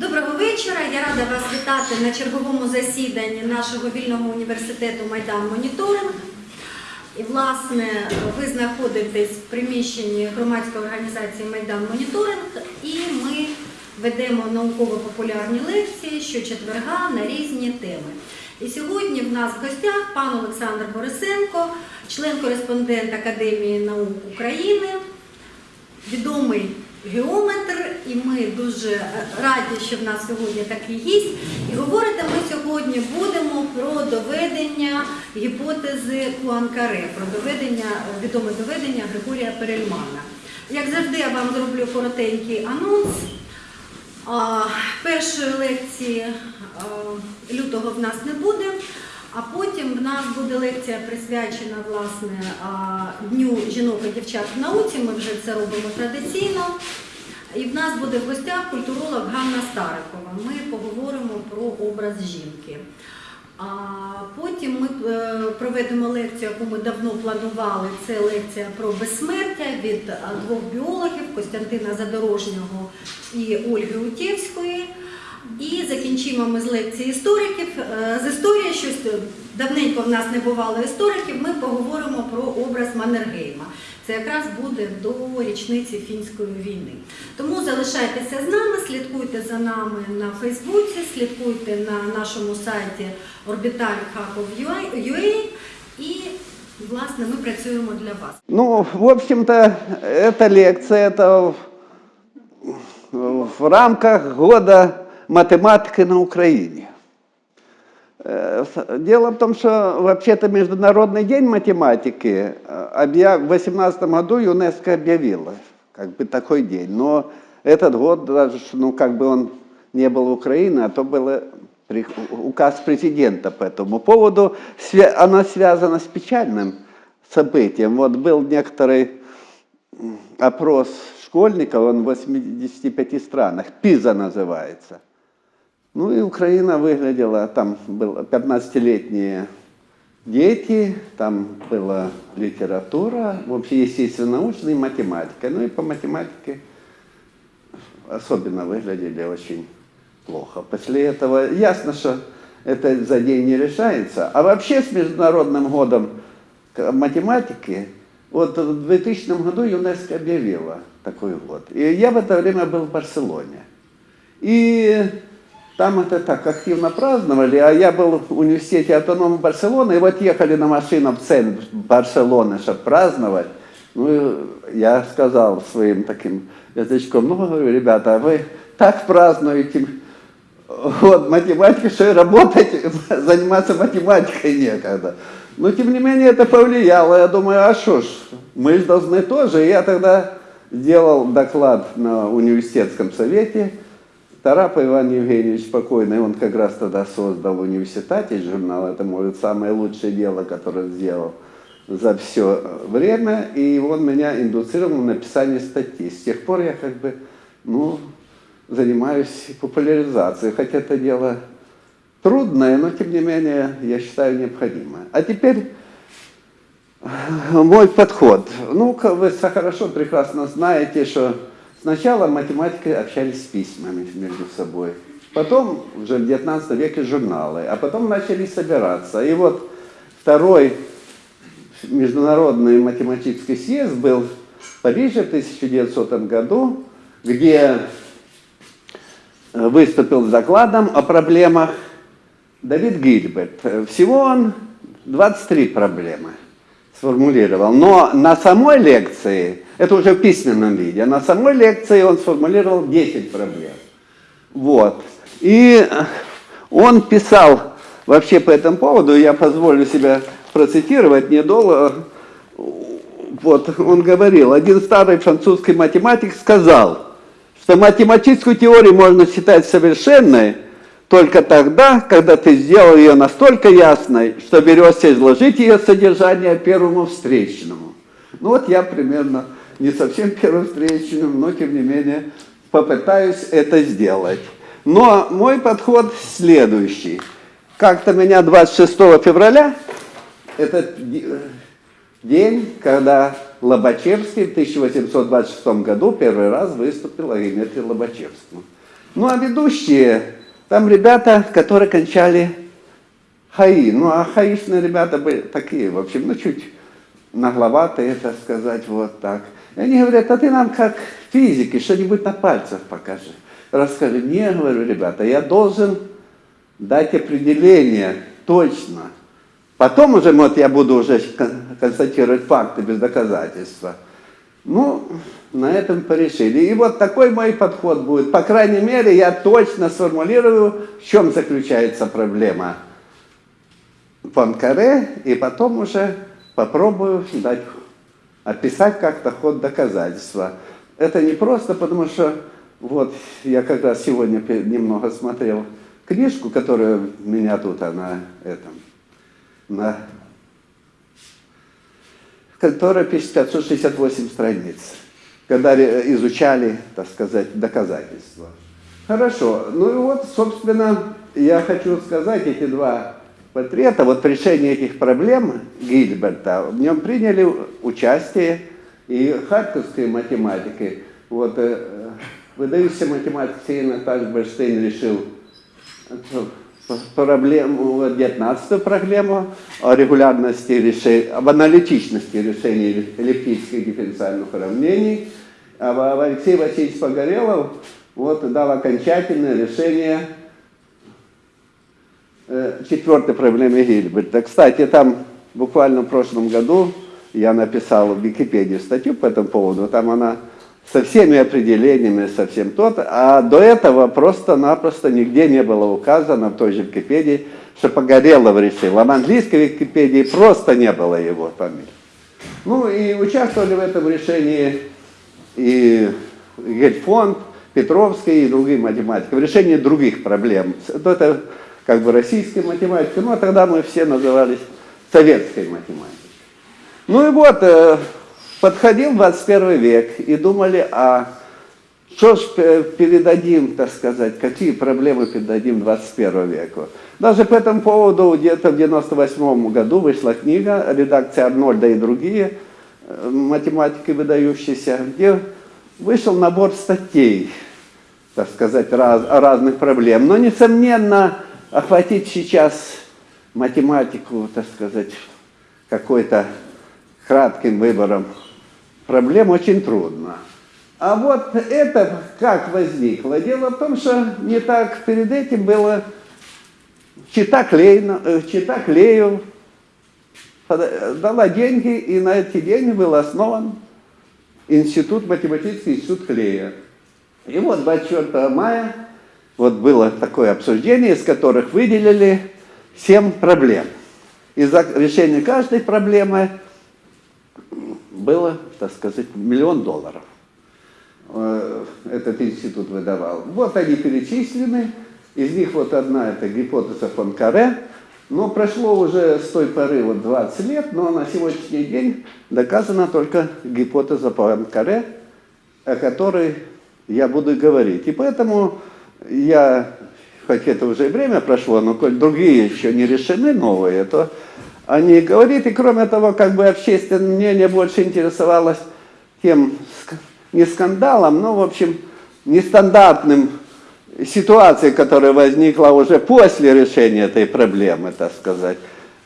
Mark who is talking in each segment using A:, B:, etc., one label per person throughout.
A: Доброго вечора. Я рада вас вітати на черговому засіданні нашого вільного університету Майдан Моніторинг. І, власне, ви знаходитесь в приміщенні громадської організації Майдан Моніторинг, і ми ведемо науково-популярні лекції щочетверга на різні теми. І сьогодні в нас в гостях пан Олександр Борисенко, член-кореспондент Академії наук України, відомий геометр, і ми дуже раді, що в нас сьогодні такий гість. І говорити ми сьогодні будемо про доведення гіпотези Пуанкаре, про доведення, відоме доведення Григорія Перельмана. Як завжди, я вам зроблю коротенький анонс. Першої лекції лютого в нас не буде, а потім в нас буде лекція присвячена власне Дню жінок і дівчат в науці. Ми вже це робимо традиційно. І в нас буде в гостях культуролог Ганна Старикова. Ми поговоримо про образ жінки. А потім ми е, проведемо лекцію, яку ми давно планували. Це лекція про безсмертя від двох біологів Костянтина Задорожнього і Ольги Утєвської. І закінчимо ми з лекції істориків. Е, З історії щось давненько в нас не бувало істориків. Ми поговоримо про образ Маннергейма. Це якраз буде до річниці фінської війни. Тому залишайтеся з нами, слідкуйте за нами на Фейсбуці, слідкуйте на нашому сайті orbital.ua і власне ми працюємо для вас.
B: Ну, в общем-то, лекция это в, в рамках года математики на Украине. Э, Дело в том, что вообще-то Международный день математики э, в 2018 году ЮНЕСКО объявила как бы такой день. Но этот год даже, ну как бы он не был в Украине, а то был при- указ президента по этому поводу. Она связана с печальным событием. Вот был некоторый опрос школьников, он в 85 странах, ПИЗа называется. Ну и Украина выглядела, там было 15-летние дети, там была литература, вообще естественно-научная и математика. Ну и по математике особенно выглядели очень плохо. После этого ясно, что это за день не решается. А вообще с Международным годом математики, вот в 2000 году ЮНЕСКО объявила такой год. И я в это время был в Барселоне. И там это так активно праздновали, а я был в университете автонома Барселоны, и вот ехали на машине в центр Барселоны, чтобы праздновать. Ну, я сказал своим таким язычком, ну, говорю, ребята, а вы так празднуете вот, математика, что и работать, заниматься математикой некогда. Но, тем не менее, это повлияло. Я думаю, а что ж, мы же должны тоже. И я тогда сделал доклад на университетском совете. Тарапа Иван Евгеньевич покойный, он как раз тогда создал в университете журнал. Это, может, самое лучшее дело, которое сделал за все время. И он меня индуцировал на написание статьи. С тех пор я как бы, ну, занимаюсь популяризацией. Хотя это дело трудное, но тем не менее, я считаю, необходимое. А теперь э, мой подход. Ну, вы хорошо, прекрасно знаете, что сначала математики общались с письмами между собой, потом уже в 19 веке журналы, а потом начали собираться. И вот второй международный математический съезд был в Париже в 1900 году, где э, выступил с докладом о проблемах Давид Гильберт. Всего он 23 проблемы сформулировал. Но на самой лекции, это уже в письменном виде, на самой лекции он сформулировал 10 проблем. Вот. И он писал вообще по этому поводу, я позволю себя процитировать недолго, вот, он говорил, один старый французский математик сказал, что математическую теорию можно считать совершенной только тогда, когда ты сделал ее настолько ясной, что берешься изложить ее содержание первому встречному. Ну вот я примерно не совсем первым встречным, но тем не менее попытаюсь это сделать. Но мой подход следующий. Как-то меня 26 февраля, этот день, когда Лобачевский в 1826 году первый раз выступил о геометрии Лобачевскому. Ну а ведущие, там ребята, которые кончали ХАИ. Ну а хаишные ребята были такие, в общем, ну чуть нагловатые, так сказать, вот так. И они говорят, а ты нам как физики что-нибудь на пальцах покажи. Расскажи. Не, говорю, ребята, я должен дать определение точно. Потом уже, вот я буду уже кон- констатировать факты без доказательства. Ну, на этом порешили. И вот такой мой подход будет. По крайней мере, я точно сформулирую, в чем заключается проблема Панкаре, и потом уже попробую дать, описать как-то ход доказательства. Это не просто, потому что вот я как раз сегодня немного смотрел книжку, которая у меня тут, она этом, на которая пишет 568 страниц, когда изучали, так сказать, доказательства. Хорошо, ну и вот, собственно, я хочу сказать, эти два портрета, вот решение этих проблем Гильберта, в нем приняли участие и харьковские математики. Вот э, выдающийся математик Сейна Тальберштейн решил проблему, вот 19 проблему о регулярности решения, об аналитичности решения эллиптических дифференциальных уравнений. А Алексей Васильевич Погорелов вот, дал окончательное решение четвертой проблемы Гильберта. Кстати, там буквально в прошлом году я написал в Википедии статью по этому поводу, там она со всеми определениями, со всем тот, а до этого просто-напросто нигде не было указано в той же Википедии, что Погорелов решил, а в английской Википедии просто не было его фамилии. Ну и участвовали в этом решении и Гельфонд, Петровский и другие математики, в решении других проблем. Это как бы российская математика, ну а тогда мы все назывались советской математикой. Ну и вот, э, подходил 21 век и думали, а что ж пе- передадим, так сказать, какие проблемы передадим 21 веку. Даже по этому поводу где-то в 98 году вышла книга, редакция Арнольда и другие э, математики выдающиеся, где вышел набор статей, так сказать, раз, разных проблем. Но, несомненно, охватить сейчас математику, так сказать, какой-то кратким выбором проблем очень трудно. А вот это как возникло? Дело в том, что не так перед этим было Чита, Клейна, э, Чита Клею пода- дала деньги, и на эти деньги был основан институт, математический институт Клея. И вот 24 мая вот было такое обсуждение, из которых выделили 7 проблем. И за решение каждой проблемы было, так сказать, миллион долларов. Э, Этот институт выдавал. Вот они перечислены. Из них вот одна это гипотеза Фонкаре. Но прошло уже с той поры вот 20 лет, но на сегодняшний день доказана только гипотеза Пуанкаре, о которой я буду говорить. И поэтому я, хоть это уже и время прошло, но коль другие еще не решены, новые, то о ней. И кроме того, как бы общественное мнение больше интересовалось тем, не скандалом, но, в общем, нестандартным ситуацией, которая возникла уже после решения этой проблемы, так сказать.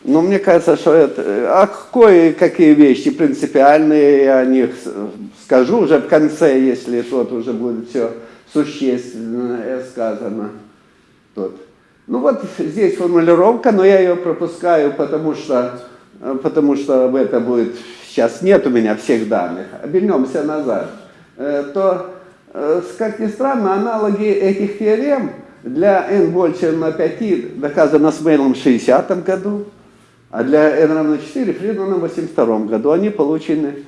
B: Но мне кажется, что это... А кое-какие вещи принципиальные, я о них скажу уже в конце, если тут уже будет все существенное сказано. Тут. Ну вот здесь формулировка, но я ее пропускаю, потому что, потому что в это будет... Сейчас нет у меня всех данных. Обернемся назад. Э, То, э, как ни странно, аналоги этих теорем для n больше на 5 доказано с Мейлом в 60 году, а для n равно 4 Фридманом в 82 году. Они получены,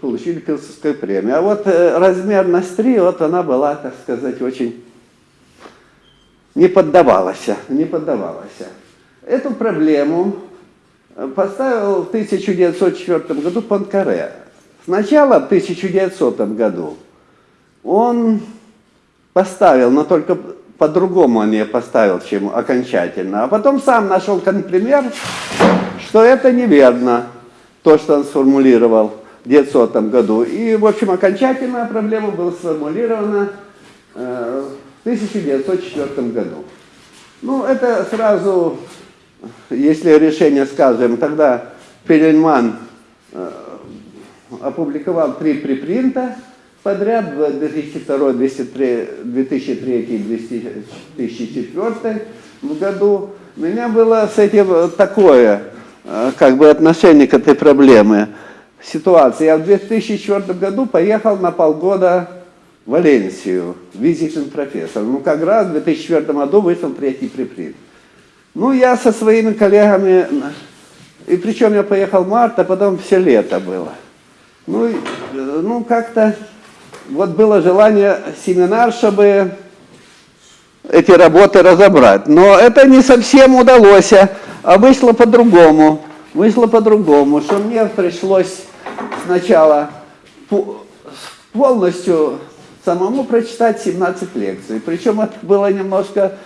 B: получили Пилсовскую премию. А вот э, размерность 3, вот она была, так сказать, очень не поддавалась, не поддавалась. Эту проблему э, поставил в 1904 году Панкаре. Сначала в 1900 году он поставил, но только по-другому он ее поставил, чем окончательно. А потом сам нашел пример, что это неверно, то, что он сформулировал 1900 году. И, в общем, окончательная проблема была сформулирована э, в 1904 году. Ну, это сразу, если решение скажем, тогда Перельман э, опубликовал три припринта подряд в 2002, 2003, 2003 2004 году. У меня было с этим такое, э, как бы отношение к этой проблеме, ситуации. Я в 2004 году поехал на полгода в Валенсию, визитным профессором. Ну, как раз в 2004 году вышел третий припринт. Ну, я со своими коллегами, и причем я поехал в март, а потом все лето было. Ну, ну как-то вот было желание семинар, чтобы эти работы разобрать. Но это не совсем удалось, а вышло по-другому. Вышло по-другому, что мне пришлось сначала по- полностью самому прочитать 17 лекций. Причем это было немножко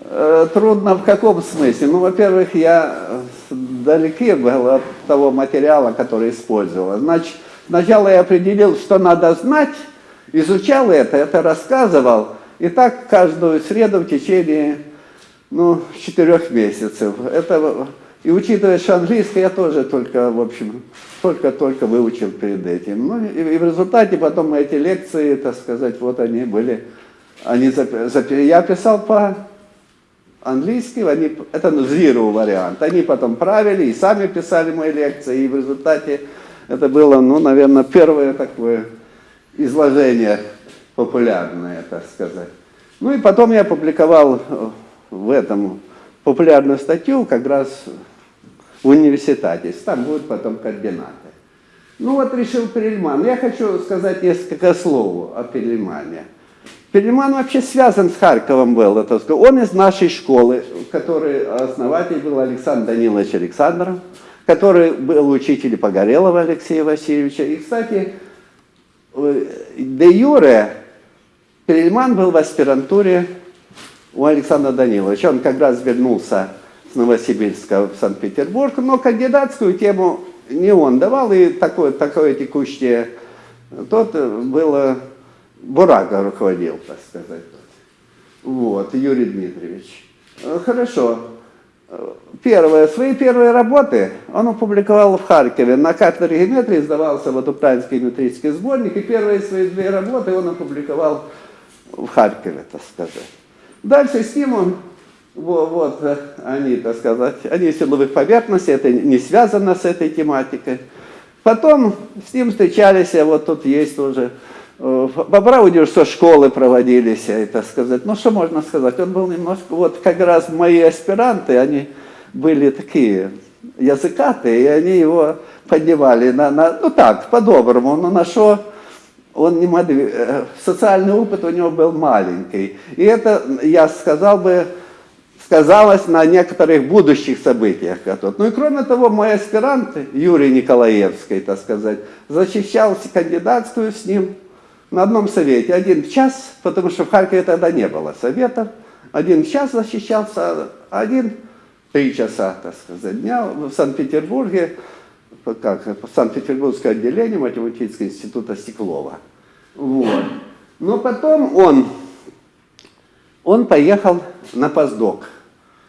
B: э, трудно в каком смысле? Ну, во-первых, я далеки был от того материала, который использовал. Значит, сначала я определил, что надо знать, изучал это, это рассказывал, и так каждую среду в течение ну, четырех месяцев. Это, и учитывая, что английский я тоже только, в общем, только-только выучил перед этим. Ну, и, и в результате потом эти лекции, так сказать, вот они были, они запи- я писал по английски, это ну, zero вариант. Они потом правили и сами писали мои лекции, и в результате это было, ну, наверное, первое такое изложение популярное, так сказать. Ну и потом я опубликовал в этом популярную статью как раз в университете. Там будут потом координаты. Ну вот решил Перельман. Я хочу сказать несколько слов о Перельмане. Перельман вообще связан с Харьковом был. Это, он из нашей школы, которой основатель был Александр Данилович Александров, который был учитель Погорелова Алексея Васильевича. И, кстати, э, де юре Перельман был в аспирантуре у Александра Даниловича. Он как раз вернулся Новосибирска в Санкт-Петербург, но кандидатскую тему не он давал, и такое, такое текущее, тот э, было, Бурага руководил, так сказать. Вот, Юрий Дмитриевич. Э, Хорошо. Э, Первое, свои первые работы он опубликовал в Харькове. На кафедре геометрии издавался вот украинский геометрический сборник, и первые свои две работы он опубликовал в Харькове, так сказать. Дальше с ним он, во- вот, э, они, так сказать, они силовых поверхностей, это не связано с этой тематикой. Потом с ним встречались, вот тут есть уже, э, по правде, что школы проводились, так сказать. Ну, что можно сказать, он был немножко, вот как раз мои аспиранты, они были такие языкатые, и они его поднимали на, на ну так, по-доброму, но на что он не мог, э, социальный опыт у него был маленький. И это, я сказал бы, сказалось на некоторых будущих событиях. Ну и кроме того, мой аспирант Юрий Николаевский, так сказать, защищал кандидатскую с ним на одном совете. Один час, потому что в Харькове тогда не было советов. Один час защищался, один три часа, так сказать, дня в Санкт-Петербурге, как, Санкт-Петербургское отделение математического института Стеклова. Вот. Но потом он, он поехал на постдок.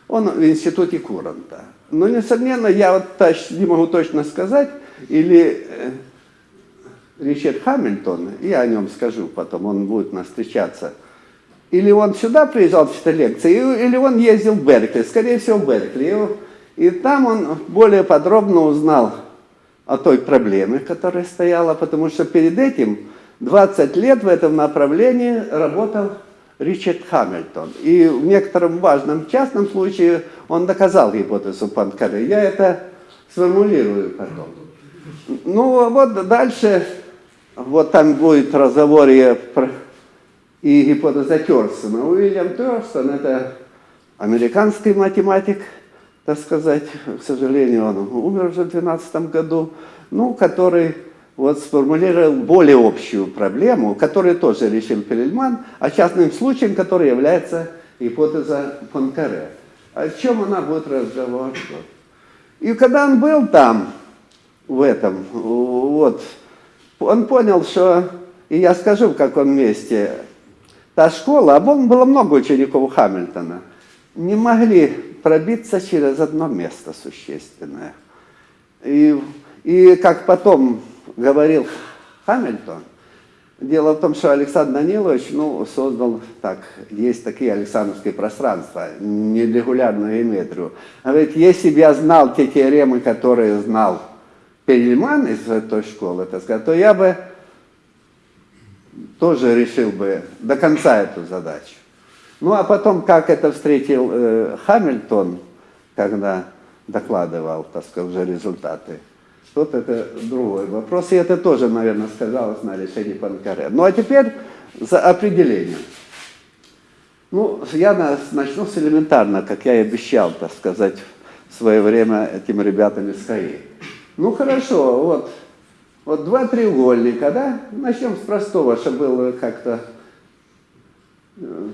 B: Он в институте Куранта. Но, несомненно, я вот не могу точно сказать, или э, Ричард Хамильтон, я о нем скажу потом, он будет нас встречаться, или он сюда приезжал читать лекции, или он ездил в Беркли, скорее всего, в Беркли. И там он более подробно узнал о той проблеме, которая стояла, потому что перед этим 20 лет в этом направлении работал Ричард Хамильтон. И в некотором важном частном случае он доказал гипотезу Панкаре. Я это сформулирую потом. Ну, вот дальше, вот там будет разговор и, про- и гипотеза Терстона. Уильям Терстон – это американский математик, так сказать, к сожалению, он умер уже в 2012 году, ну, который вот сформулировал более общую проблему, которую тоже решил Перельман, а частным случаем, который является гипотеза Панкаре. О чем она будет разговор? И когда он был там, в этом, вот, он понял, что, и я скажу, в каком месте, та школа, а было много учеников Хамильтона, не могли пробиться через одно место существенное. И, и как потом говорил Хамильтон, дело в том, что Александр Данилович ну, создал так, есть такие Александровские пространства, нерегулярную геометрию. Говорит, если бы я знал те теоремы, которые знал Перельман из той школы, так сказать, то я бы тоже решил бы до конца эту задачу. Ну а потом, как это встретил э, Хамильтон, когда докладывал, так сказать, уже результаты, вот это другой вопрос. И это тоже, наверное, сказалось на решении Панкаре. Ну а теперь за определение. Ну, я на- начну с элементарно, как я и обещал, так сказать, в свое время этим ребятам из КАИ. Ну хорошо, вот, вот два треугольника, да? Начнем с простого, чтобы было как-то э,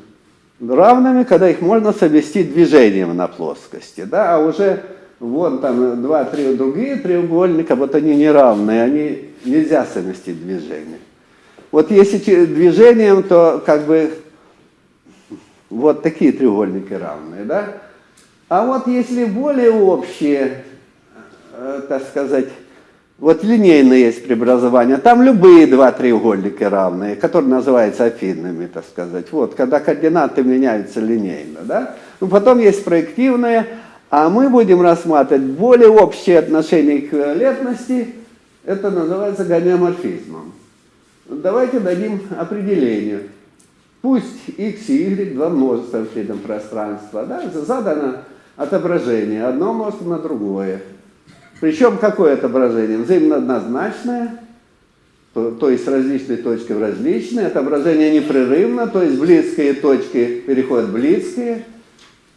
B: равными, когда их можно совместить движением на плоскости, да, а уже вон там два-три другие треугольника, вот они неравные, они нельзя совместить движением. Вот если движением, то как бы вот такие треугольники равные, да? А вот если более общие, э, так сказать, вот линейные есть преобразования, там любые два треугольника равные, которые называются афинными, так сказать. Вот, когда координаты меняются линейно, да? Ну, потом есть проективные, а мы будем рассматривать более общие отношения к валентности, это называется гомеоморфизмом. Давайте дадим определение. Пусть x и y два множества в среднем пространства, да, задано отображение, одно множество на другое. Причем какое отображение? Взаимно однозначное, то, то есть с различной точки в различные, отображение непрерывно, то есть близкие точки переходят в близкие.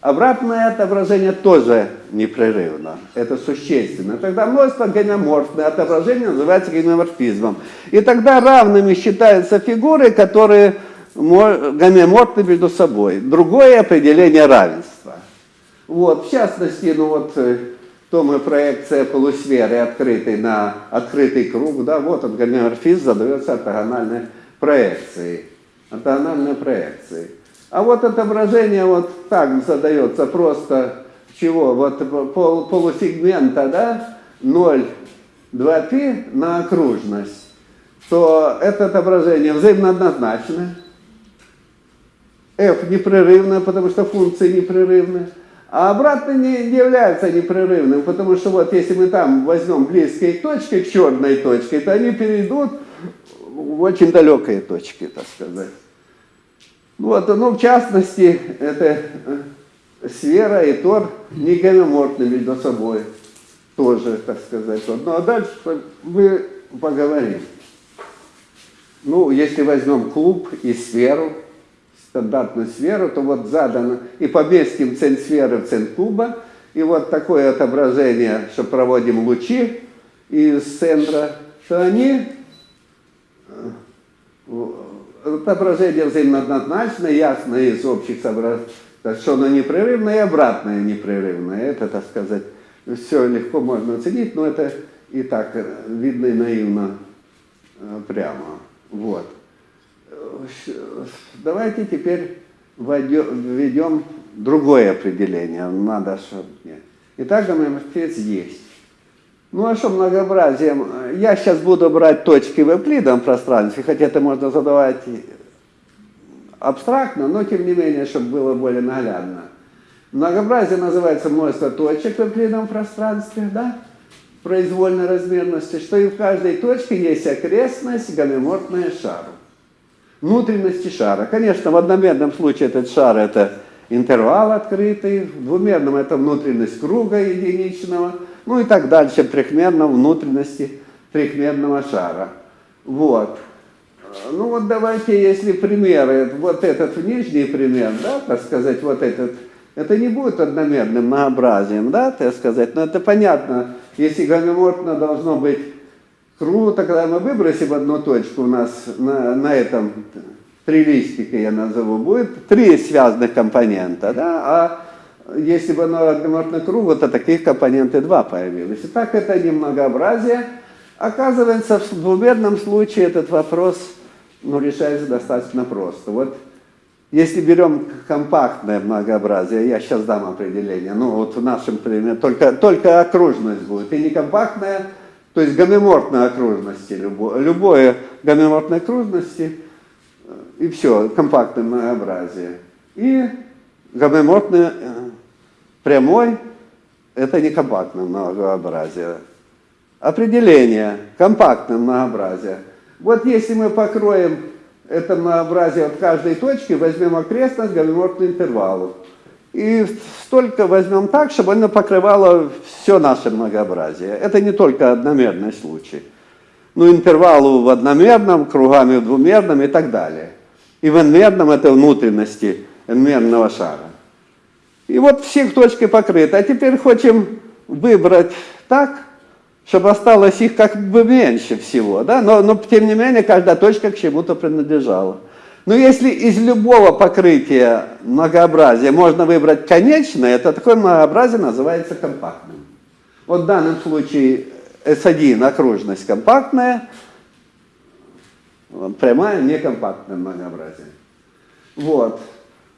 B: Обратное отображение тоже непрерывно. Это существенно. Тогда множество гомеоморфное отображение называется гомеоморфизмом. И тогда равными считаются фигуры, которые мо- гомеоморфны между собой. Другое определение равенства. Вот, в частности, ну вот, э, то мы проекция полусферы, открытой на открытый круг, да, вот он, гомеоморфизм задается ортогональной проекцией. Ортогональной проекцией. А вот отображение вот так задается просто чего? Вот пол, полусегмента, да, 0, 2π на окружность, то это отображение взаимно однозначное. f непрерывно, потому что функции непрерывны. А обратно не, не является непрерывным, потому что вот если мы там возьмем близкие точки к черной точке, то они перейдут в очень далекие точки, так сказать. Вот, ну, в частности, это э, сфера и тор не гомеоморфны между собой. Тоже, так сказать. Вот. Ну, а дальше мы поговорим. Ну, если возьмем клуб и сферу, стандартную сферу, то вот задано, и поместим центр сферы в центр куба, и вот такое отображение, что проводим лучи из центра, то они э, отображение взаимно однозначно, ясно из общих соображений, что оно непрерывное и обратное непрерывное. Это, так сказать, все легко можно оценить, но это и так э, видно и наивно э, прямо. Вот. Давайте теперь введем другое определение. Надо, чтобы... Итак, гомеоморфизм есть. Ну а что многообразием? Я сейчас буду брать точки в эвклидовом пространстве, хотя это можно задавать абстрактно, но тем не менее, чтобы было более наглядно. Многообразие называется множество точек в эвклидовом пространстве, да? произвольной размерности, что и в каждой точке есть окрестность, гомеоморфная шару. Внутренности шара. Конечно, в одномерном случае этот шар это интервал открытый, в двумерном это внутренность круга единичного, ну и так дальше, в трехмерном внутренности трехмерного шара. Вот. Ну вот давайте, если примеры, вот этот нижний пример, да, так сказать, вот этот, это не будет одномерным многообразием, да, так сказать, но это понятно, если гомеоморфно должно быть круто, когда мы выбросим одну точку у нас на, на этом три листика, я назову, будет три связанных компонента, да, а если бы оно гомеоморфно кругу, то таких компоненты два появилось. И так это не многообразие. Оказывается, в двумерном случае этот вопрос ну, решается достаточно просто. Вот если берем компактное многообразие, я сейчас дам определение, ну вот в нашем примере только, только окружность будет, и не компактная, то есть гомеморфной окружности, любое, любое гомеморфной окружности, и все, компактное многообразие. И гомеморфный э, прямой, это не компактное многообразие. Определение, компактное многообразие. Вот если мы покроем это многообразие от каждой точки, возьмем окрестность гомеморфную интервалу. И столько возьмем так, чтобы оно покрывало все наше многообразие. Это не только одномерный случай. Ну, интервалу в одномерном, кругами в двумерном и так далее. И в n-мерном это внутренности n-мерного шара. И вот всех точки покрыты. А теперь хотим выбрать так, чтобы осталось их как бы меньше всего. Да? Но, но тем не менее каждая точка к чему-то принадлежала. Но если из любого покрытия многообразия можно выбрать конечное, то такое многообразие называется компактным. Вот в данном случае S1 окружность компактная, прямая некомпактное многообразие. Вот.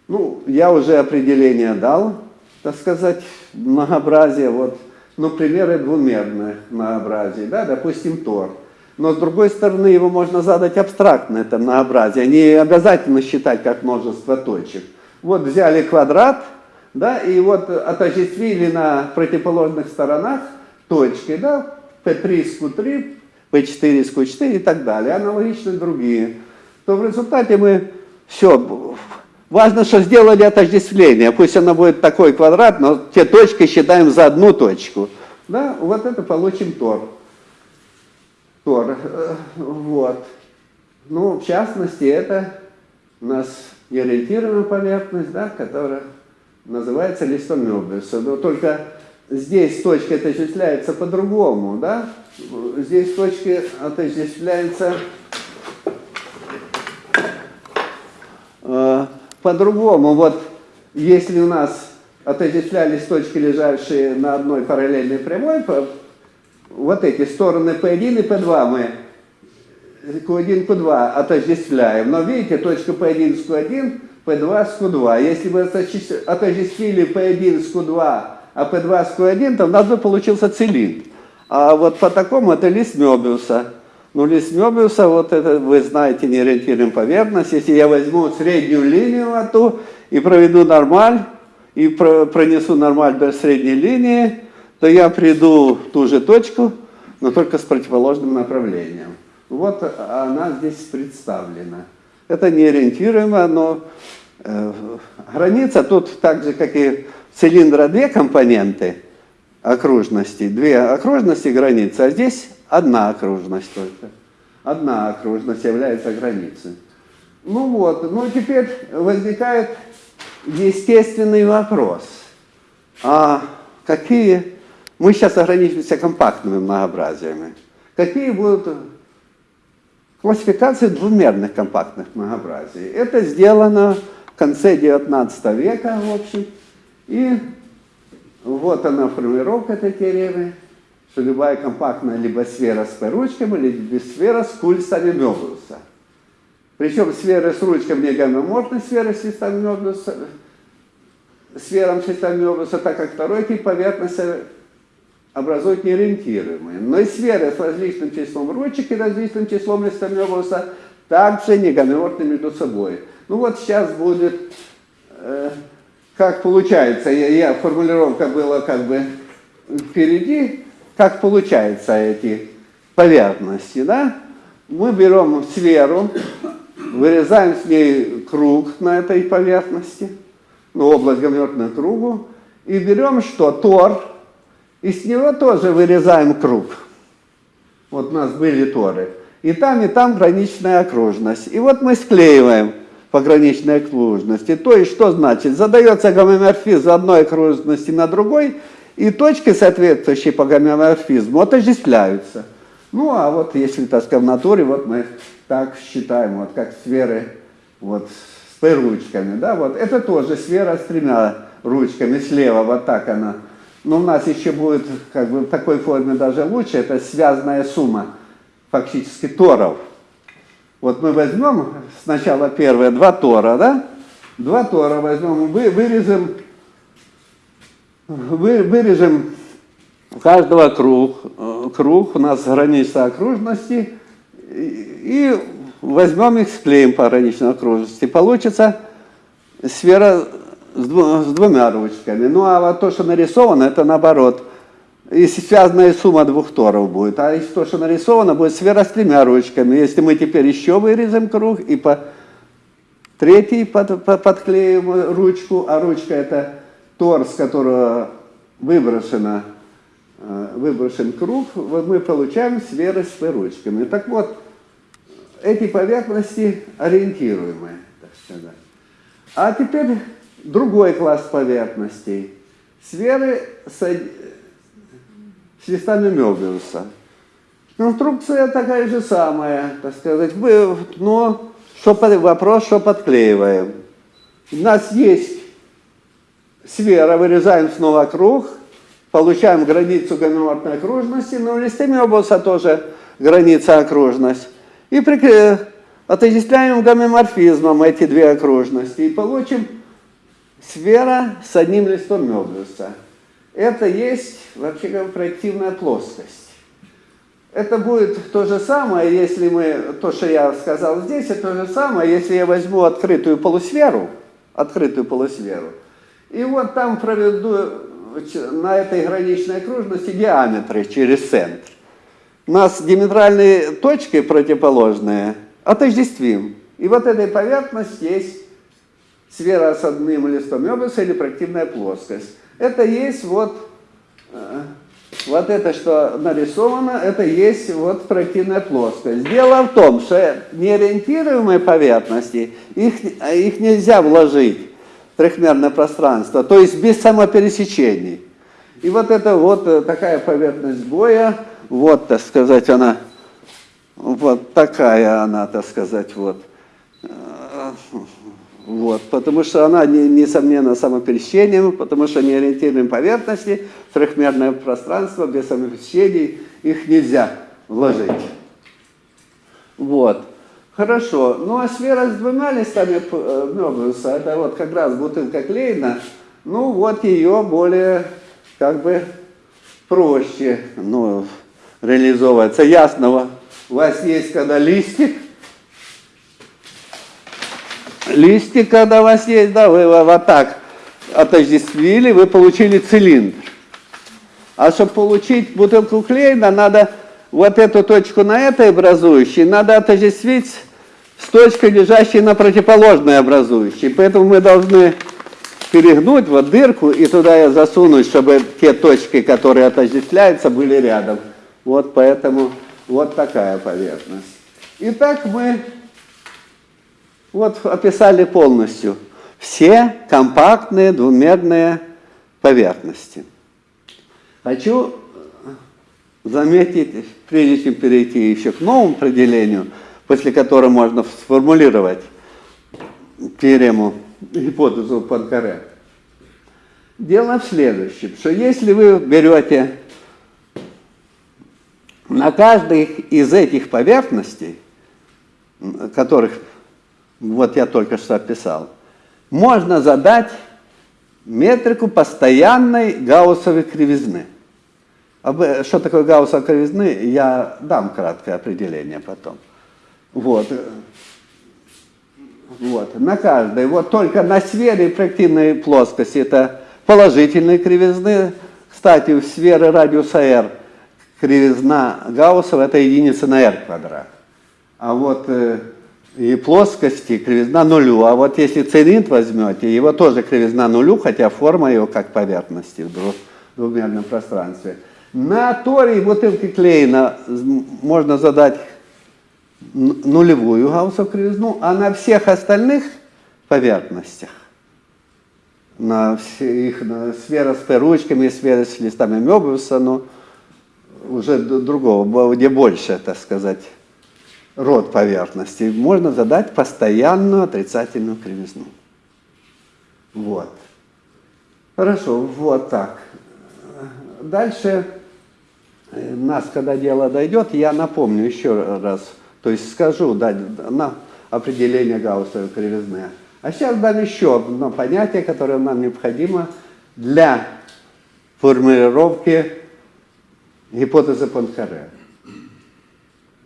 B: Ну, я уже определение дал, так сказать, многообразие. Вот. Ну, примеры двумерных многообразий, да, допустим, Тор. Но с другой стороны, его можно задать абстрактно, это многообразие. Не обязательно считать как множество точек. Вот взяли квадрат, да, и вот отождествили на противоположных сторонах точки, да, P3 с Q3, P4 с Q4 и так далее, аналогично другие. То в результате мы все, важно, что сделали отождествление, пусть оно будет такой квадрат, но те точки считаем за одну точку. Да, вот это получим тор. Тор, э, вот. Ну, в частности, это у нас неориентированная поверхность, да, которая называется листом Мёбиуса. Но только здесь точка отождествляется по-другому, да? Здесь точки отождествляются э, по-другому. Вот если у нас отождествлялись точки, лежащие на одной параллельной прямой, вот эти стороны P1 и P2 мы Q1, Q2 отождествляем. Но видите, точка P1 с Q1, P2 с Q2. Если вы отождествили P1 с Q2, а P2 с Q1, то у нас бы получился цилиндр. А вот по такому это лист Мёбиуса. Ну, лист Мёбиуса, вот это, вы знаете, не поверхность. Если я возьму среднюю линию эту и проведу нормаль, и пронесу нормаль до средней линии, то я приду в ту же точку, но только с противоположным направлением. Вот она здесь представлена. Это неориентируемо, но э, граница тут так же, как и цилиндра, две компоненты окружности. Две окружности границы, а здесь одна окружность только. Одна окружность является границей. Ну вот, ну теперь возникает естественный вопрос. А какие мы сейчас ограничимся компактными многообразиями. Какие будут классификации двумерных компактных многообразий? Это сделано в конце 19 века, в общем. И вот она формулировка этой теоремы, что любая компактная либо сфера с ручками, либо сфера с кульсами Мёбиуса. Причем сферы с ручками не гомоморфны сферы с листами Мёбиуса, сферам с листами Мёбиуса, так как второй тип поверхности образуют неориентируемые. Но и сферы с различным числом ручек и различным числом листов Мёбиуса также не гомеортны между собой. Ну вот сейчас будет, э, как получается, я, я, формулировка была как бы впереди, как получается эти поверхности, да? Мы берем сферу, вырезаем с ней круг на этой поверхности, ну, область гомеортную кругу, и берем что? Тор, и с него тоже вырезаем круг. Вот у нас были торы. И там, и там граничная окружность. И вот мы склеиваем по граничной окружности. То есть, что значит? Задается гомоморфизм одной окружности на другой, и точки, соответствующие по гомоморфизму, отождествляются. Ну, а вот если, так сказать, в натуре, вот мы так считаем, вот как сферы вот, с ручками, да, вот это тоже сфера с тремя ручками, слева вот так она но у нас еще будет как бы в такой форме даже лучше, это связанная сумма фактически торов. Вот мы возьмем сначала первые два тора, да, Два тора возьмем, вы, вырежем, вы, вырежем каждого круг, э, круг, у нас граница окружности, и, и возьмем их, склеим по граничной окружности. Получится сфера с, с двумя ручками. Ну а вот то, что нарисовано, это наоборот. Если связанная сумма двух торов будет, а если то, что нарисовано, будет сфера с тремя ручками. Если мы теперь еще вырезаем круг и по третий под- по- подклеим ручку, а ручка это тор, с которого выброшена, э, выброшен круг, вот мы получаем сферы с ручками. Так вот, эти поверхности ориентируемые, так сказать. А теперь другой класс поверхностей. Сферы с, с листами Мёбиуса. Конструкция такая же самая, так сказать. Но что, вопрос, что подклеиваем. У нас есть сфера, вырезаем снова круг, получаем границу гомеоморфной окружности, но в листе Мёбиуса тоже граница окружность. И отождествляем гомеоморфизмом эти две окружности и получим сфера с одним листом Мёбиуса. Это есть, вообще говоря, проективная плоскость. Это будет то же самое, если мы, то, что я сказал здесь, это то же самое, если я возьму открытую полусферу, открытую полусферу, и вот там проведу на этой граничной окружности диаметры через центр. Нас диаметральные точки противоположные отождествим. И вот этой поверхность есть сфера с одним листом Мёбиуса или проективная плоскость. Это есть вот, э, вот это, что нарисовано, это есть вот проективная плоскость. Дело в том, что неориентируемые поверхности, их, их нельзя вложить трехмерное пространство, то есть без самопересечений. И вот это вот э, такая поверхность боя, вот, так сказать, она, вот такая она, так сказать, вот. Э, Вот, потому что она, не- несомненно, самопересечением, потому что неориентированные поверхности, трехмерное пространство без самопересечений, их нельзя вложить. Вот. Хорошо. Ну а сфера с двумя листами э, Мёбиуса, это вот как раз бутылка клеена, ну вот ее более как бы проще ну, реализовывается. Ясно, у вас есть когда листик, листик, когда у вас есть, да, вы его вот так отождествили, вы получили цилиндр. А чтобы получить бутылку клеена, надо вот эту точку на этой образующей, надо отождествить с точкой, лежащей на противоположной образующей. Поэтому мы должны перегнуть вот дырку и туда засунуть, чтобы те точки, которые отождествляются, были рядом. Вот поэтому вот такая поверхность. Итак, мы вот описали полностью все компактные двумерные поверхности. Хочу заметить, прежде чем перейти еще к новому определению, после которого можно сформулировать теорему, гипотезу Панкаре. Дело в следующем, что если вы берете на каждой из этих поверхностей, которых вот я только что описал, можно задать метрику постоянной гауссовой кривизны. Что такое гауссовая кривизны, я дам краткое определение потом. Вот. Вот, на каждой. Вот только на сфере проективной плоскости это положительные кривизны. Кстати, у сферы радиуса r кривизна Гауссова это единица на r квадрат. А вот э, и плоскости кривизна нулю. А вот если цилиндр возьмете, его тоже кривизна нулю, хотя форма его как поверхности в дву- двумерном пространстве. На торе и бутылке клеена можно задать нулевую гауссову кривизну, а на всех остальных поверхностях, на всех на сфера с ручками, сфера с листами Мёбиуса, ну, уже другого, где больше, так сказать, род поверхности, можно задать постоянную отрицательную кривизну. Вот. Хорошо, вот так. Дальше э, нас, когда дело дойдет, я напомню еще раз, то есть скажу да, на определение гауссовой кривизны. А сейчас дам еще одно понятие, которое нам необходимо для формулировки гипотезы Панкаре.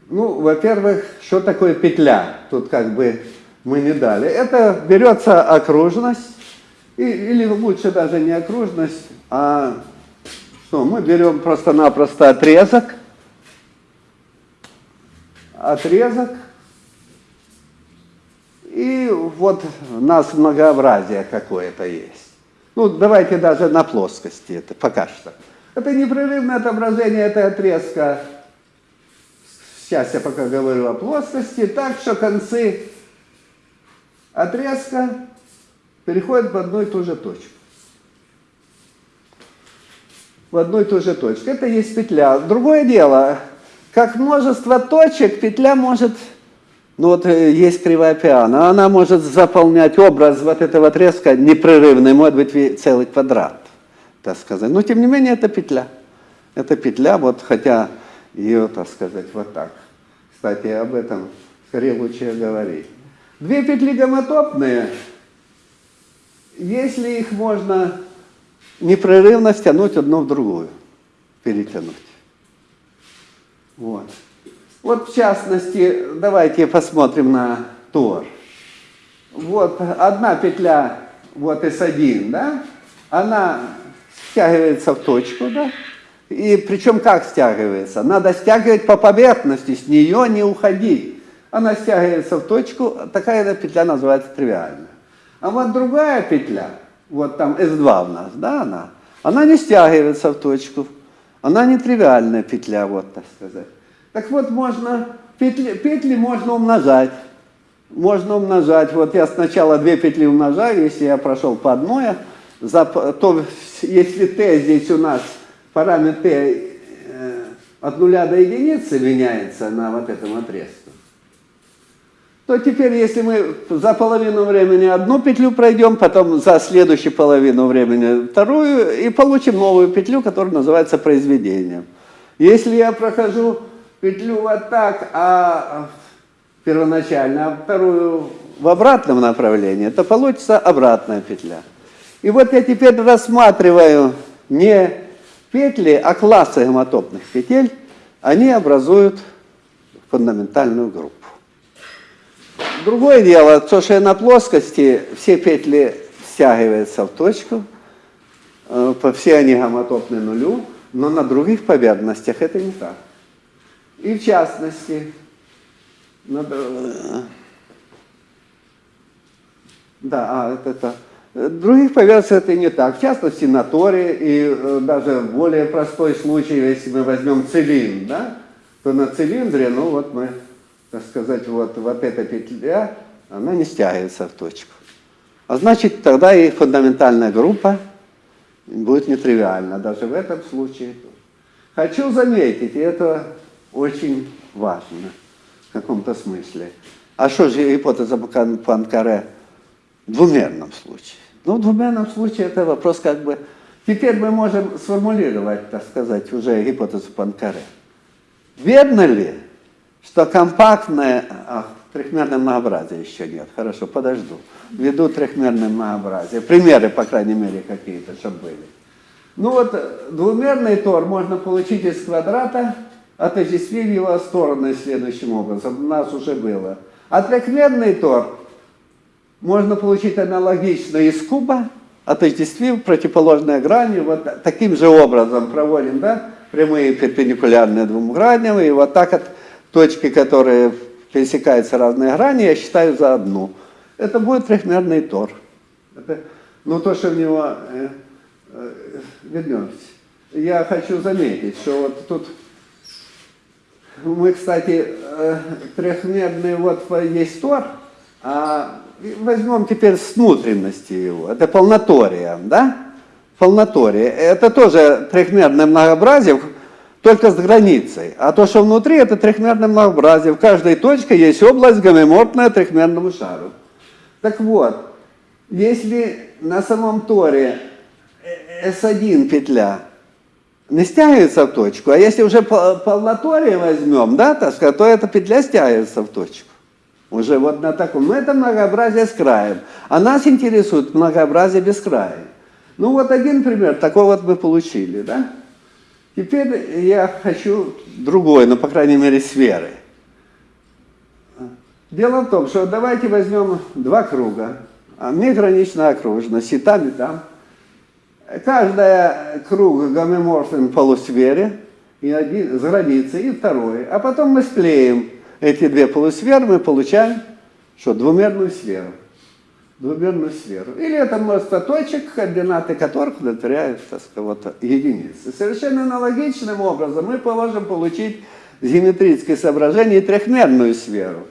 B: Ну, во-первых, что такое петля? Тут как бы мы не дали. Это берется окружность, или лучше даже не окружность, а что, мы берем просто-напросто отрезок, отрезок, и вот у нас многообразие какое-то есть. Ну, давайте даже на плоскости это пока что. Это непрерывное отображение этой отрезка. Сейчас я пока говорю о плоскости. Так что концы отрезка переходят в одну и ту же точку. В одну и ту же точку. Это есть петля. Другое дело, как множество точек, петля может ну вот э, есть кривая пиано, она может заполнять образ вот этого отрезка непрерывный, может быть целый квадрат, так сказать. Но тем не менее это петля. Это петля, вот хотя ее, так сказать, вот так. Кстати, об этом скорее лучше говорить. Две петли гомотопные, если их можно непрерывно стянуть одну в другую, перетянуть. Вот. Вот в частности, давайте посмотрим на Тор. Вот одна петля, вот S1, да, она стягивается в точку, да, и причем как стягивается? Надо стягивать по поверхности, с нее не уходить. Она стягивается в точку, такая эта петля называется тривиальная. А вот другая петля, вот там S2 у нас, да, она, она не стягивается в точку, она не тривиальная петля, вот так сказать. Так вот, можно, петли, петли можно умножать. Можно умножать. Вот я сначала две петли умножаю, если я прошел по одной, то если t здесь у нас параметр t э, от нуля до единицы меняется на вот этом отрезке, то теперь, если мы за половину времени одну петлю пройдем, потом за следующую половину времени вторую, и получим новую петлю, которая называется произведением. Если я прохожу петлю вот так, а первоначально, а вторую в обратном направлении, то получится обратная петля. И вот я теперь рассматриваю не петли, а классы гомотопных петель, они образуют фундаментальную группу. Другое дело, то, что на плоскости все петли стягиваются в точку, э, все они гомотопны нулю, но на других поверхностях это не так. И в частности, на д- да, а, это, это. Э, Других поверхностях это не так. В частности, на торе и э, даже более простой случай, если мы возьмем цилиндр, да, то на цилиндре, ну вот мы, так сказать, вот, вот эта петля, она не стягивается в точку. А значит, тогда и фундаментальная группа будет нетривиальна, даже в этом случае. Хочу заметить, и это очень важно в каком-то смысле. А что же гипотеза Пан- Панкаре в двумерном случае? Ну, в двумерном случае это вопрос как бы... Теперь мы можем сформулировать, так сказать, уже гипотезу Панкаре. Верно ли, что компактное... А, трехмерное многообразие еще нет. Хорошо, подожду. Введу трехмерное многообразие. Примеры, по крайней мере, какие-то, чтобы были. Ну вот, э, двумерный тор можно получить из квадрата, отождествив его стороны следующим образом. У нас уже было. А трехмерный тор можно получить аналогично из куба, отождествив противоположные грани. Вот таким же образом проводим, да, прямые перпендикулярные двум граням. И вот так от точки, которые пересекаются разные грани, я считаю за одну. Это будет трехмерный тор. Это, ну, то, что в него... э, э, вернемся. Я хочу заметить, что вот тут мы, кстати, э, трехмерный вот есть тор, а возьмем теперь с внутренности его. Это полнотория, да? Полнотория. Это тоже трехмерное многообразие, только с границей. А то, что внутри, это трехмерное многообразие. В каждой точке есть область гомоморфная трехмерному шару. Так вот, если на самом торе S1 петля не стягивается в точку, а если уже по- полноторие возьмем, да, так сказать, то эта петля стягивается в точку. Уже вот на таком. Мы это многообразие с краем. А нас интересует многообразие без края. Ну вот один пример, такой вот мы получили, да? Теперь я хочу другой, ну, по крайней мере, сферы. Дело в том, что давайте возьмем два круга. А мне гранично окружность, и там, и там. Каждая круг гомоморфен полусфере, и один с границей, и второй. А потом мы склеим эти две полусферы, мы получаем что, двумерную сферу. Двумерную сферу. Или это множество точек, координаты которых удовлетворяют, так сказать, единицы. Совершенно аналогичным образом мы можем получить геометрическое соображение трехмерную сферу.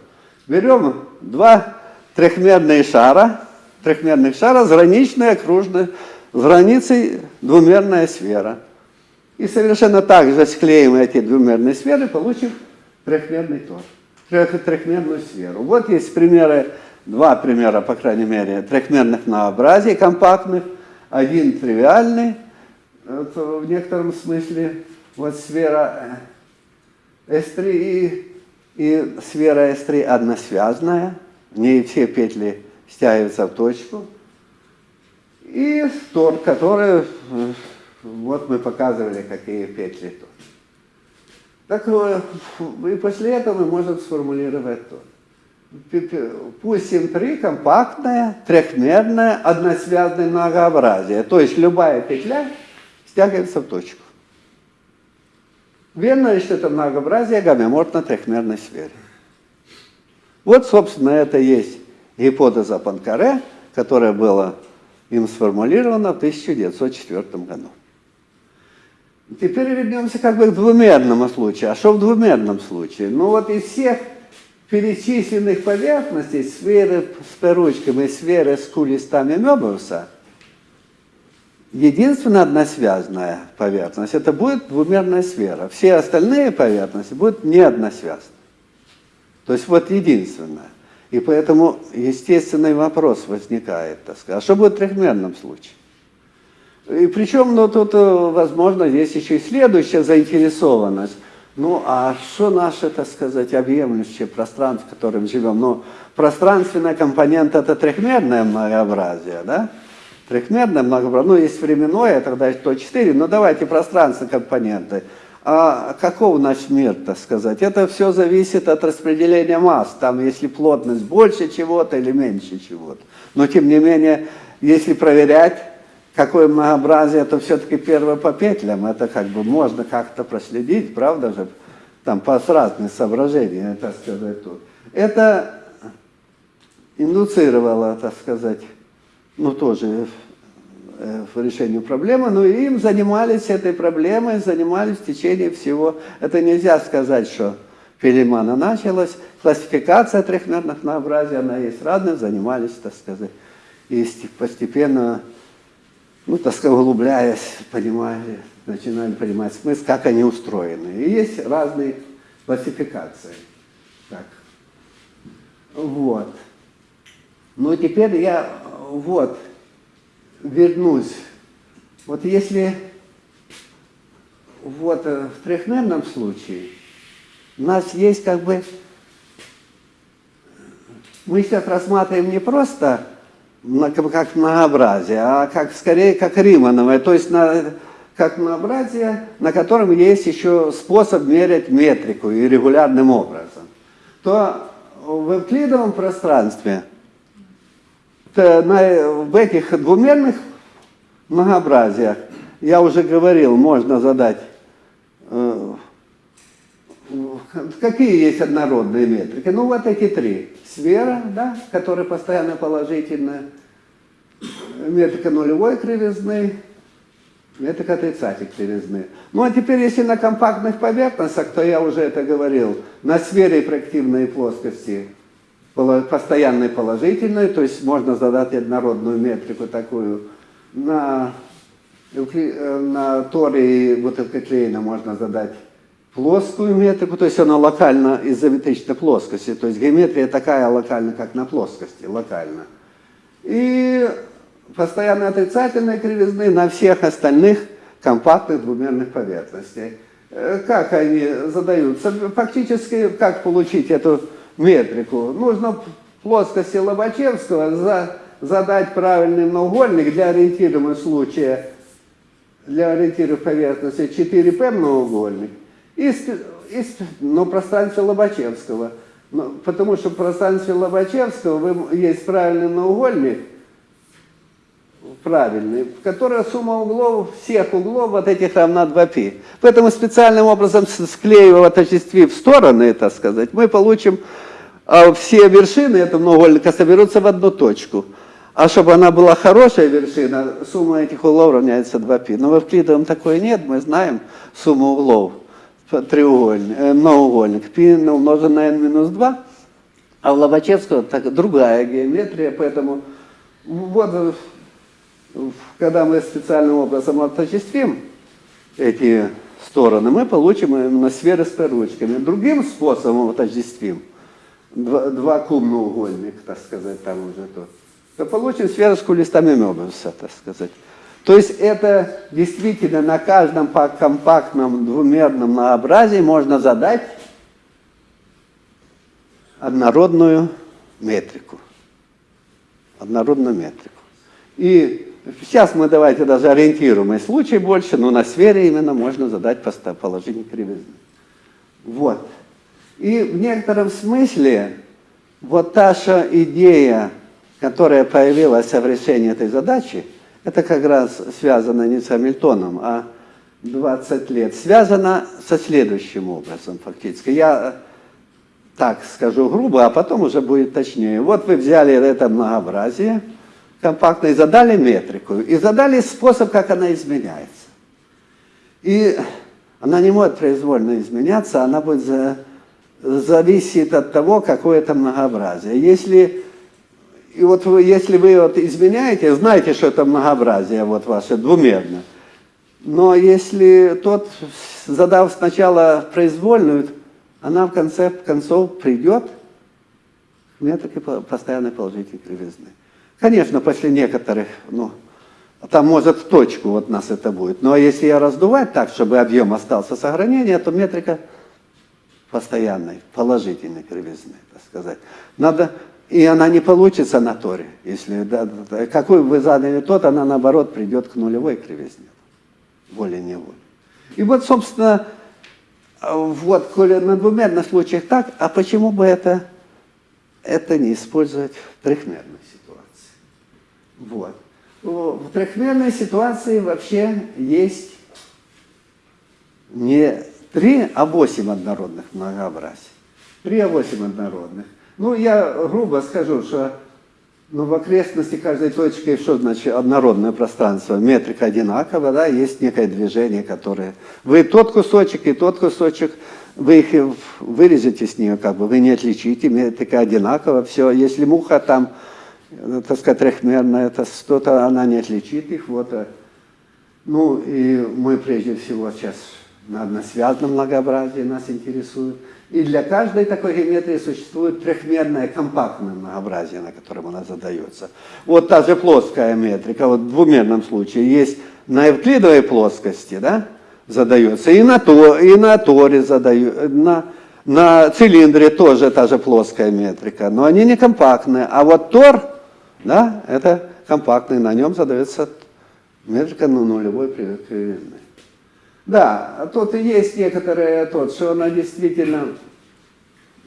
B: Берем два трехмерные шара, трехмерных шара с граничной окружной, с границей двумерная сфера. И совершенно так же склеим эти двумерные сферы, получим трехмерный тор, трех, трехмерную сферу. Вот есть примеры, два примера, по крайней мере, трехмерных многообразий компактных. Один тривиальный, в некотором смысле, вот сфера S3 и, и сфера S3 односвязная, в ней все петли стягиваются в точку. И тор, который, э, вот мы показывали, какие петли тут. Так э, и после этого мы можем сформулировать то. Пустим три компактное, трехмерное, односвязное многообразие. То есть любая петля стягивается в точку. Верно что это многообразие гомоморфно трехмерной сфере? Вот, собственно, это есть гипотеза Панкаре, которая была им сформулирована в 1904 году. Теперь вернемся как бы к двумерному случаю. А что в двумерном случае? Ну вот из всех перечисленных поверхностей сферы с и сферы с кулистами Мёбиуса, единственная односвязная поверхность, это будет двумерная сфера. Все остальные поверхности будут не односвязны. То есть вот единственная. И поэтому естественный вопрос возникает, так сказать, а что будет в трехмерном случае? И причем, ну, тут, э, возможно, есть еще и следующая заинтересованность. Ну, а что наше, так сказать, объемлющее пространство, в котором живем? Ну, пространственная компонента – это трехмерное многообразие, да? Трехмерное многообразие, ну, есть временное, тогда 104, но давайте пространственные компоненты. А каков наш мир, так сказать? Это все зависит от распределения масс. Там, если плотность больше чего-то или меньше чего-то. Но, тем не менее, если проверять, какое многообразие, то все-таки первое по петлям, это как бы можно как-то проследить, правда же, там по разным соображениям, так сказать, тут. Это индуцировало, так сказать, ну тоже э, в решению проблемы, но им занимались этой проблемой, занимались в течение всего. Это нельзя сказать, что Филимана началась. Классификация трехмерных многообразий, она есть разная, занимались, так сказать, и постепенно ну, так сказать, углубляясь, понимали, начинали понимать смысл, как они устроены. И есть разные классификации. Так. Вот. Ну, теперь я вот вернусь. Вот если вот э, в трехмерном случае у нас есть как бы, мы сейчас рассматриваем не просто как многообразие, а как, скорее как Римановое, то есть на, как многообразие, на котором есть еще способ мерять метрику и регулярным образом, то в эвклидовом пространстве на, в этих двумерных многообразиях, я уже говорил, можно задать, э, какие есть однородные метрики. Ну вот эти три сфера, да, которая постоянно положительная, метрика нулевой кривизны, метрика отрицательной кривизны. Ну а теперь, если на компактных поверхностях, то я уже это говорил, на сфере проективной плоскости постоянной положительной, то есть можно задать однородную метрику такую, на, на торе и бутылкоклеина можно задать плоскую метрику, то есть она локально изометрична плоскости, то есть геометрия такая локальна, как на плоскости, локально. И постоянно отрицательные кривизны на всех остальных компактных двумерных поверхностей. Э, как они задаются? Фактически, как получить эту метрику. Нужно плоскости Лобачевского за- задать правильный многоугольник для ориентируемого случая, для ориентируемой поверхности 4P многоугольник, и, сп- и сп- но пространстве Лобачевского. Но- потому что в пространстве Лобачевского вы- есть правильный многоугольник, правильный, в которой сумма углов, всех углов вот этих равна 2π. Поэтому специальным образом склеивая, отождествив стороны, так сказать, мы получим а, все вершины этого многоугольника соберутся в одну точку. А чтобы она была хорошая вершина, сумма этих углов равняется 2π. Но в Евклидовом такой нет, мы знаем сумму углов треугольник, э, многоугольник. π умножен на n минус 2, а у Лобачевского так, другая геометрия, поэтому вот э, когда мы специальным образом отождествим эти стороны, мы получим именно сферы с ручками. Другим способом отождествим, два, два кубноугольник, так сказать, там уже то, то получим сферу с кулистами Мёбиуса, так сказать. То есть это действительно на каждом компактном двумерном многообразии можно задать однородную метрику. Однородную метрику. И сейчас мы давайте даже ориентируемый случай больше, но на сфере именно можно задать положение кривизны. Вот. И в некотором смысле вот та же идея, которая появилась в решении этой задачи, это как раз связано не с Хамильтоном, а 20 лет. Связано со следующим образом фактически. Я так скажу грубо, а потом уже будет точнее. Вот вы взяли это многообразие компактно и задали метрику, и задали способ, как она изменяется. И она не может произвольно изменяться, она будет за, зависит от того, какое это многообразие. Если, и вот вы, если вы вот изменяете, знаете, что это многообразие вот ваше двумерно. Но если тот, задав сначала произвольную, она в конце концов придет к метрике по- постоянной положительной кривизны. Конечно, после некоторых, ну, там может в точку вот нас это будет. Но если я раздувать так, чтобы объем остался сохранение, то метрика постоянной, положительной кривизны, так сказать. Надо, и она не получится на торе. Если, да, да, какой вы задали тот, она наоборот придет к нулевой кривизне. Волей-неволей. И вот, собственно, вот, коли на двумерных случаях так, а почему бы это, это не использовать в трехмерной ситуации? Вот. В трехмерной ситуации вообще есть не три, а восемь однородных многообразий. Три, а восемь однородных. Ну, я грубо скажу, что ну, в окрестности каждой точки, что значит однородное пространство? Метрика одинакова, да, есть некое движение, которое... Вы тот кусочек и тот кусочек, вы их вырежете с нее, как бы, вы не отличите, метрика одинакова, все. Если муха там, э, так сказать, трехмерная, это что-то, она не отличит их, вот. э. Ну, и мы прежде всего сейчас на односвязном многообразии нас интересует. И для каждой такой геометрии существует трехмерное компактное многообразие, на котором она задается. Вот та же плоская метрика, вот в двумерном случае есть на евклидовой плоскости, да, задается, и на, то, и на торе задаю, на, на цилиндре тоже та же плоская метрика, но они не компактные. А вот тор, да, это компактный, на нем задается метрика ну, нулевой кривизны. Да, тут и есть некоторые тот, что она действительно,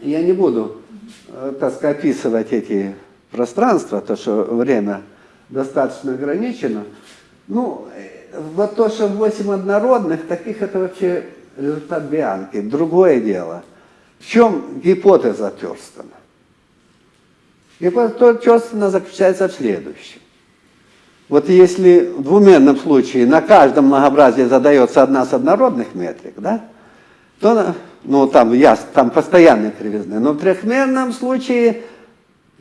B: я не буду, э, так сказать, описывать эти пространства, то, что время достаточно ограничено. Ну, э, вот то, что 8 однородных, таких это вообще результат Бианки. Другое дело. В чем гипотеза Терстона? Гипотеза Терстона заключается в следующем. Вот если в двумерном случае на каждом многообразии задается одна с однородных метрик, да, то ну, там, я, там постоянные кривизны. Но в трехмерном случае,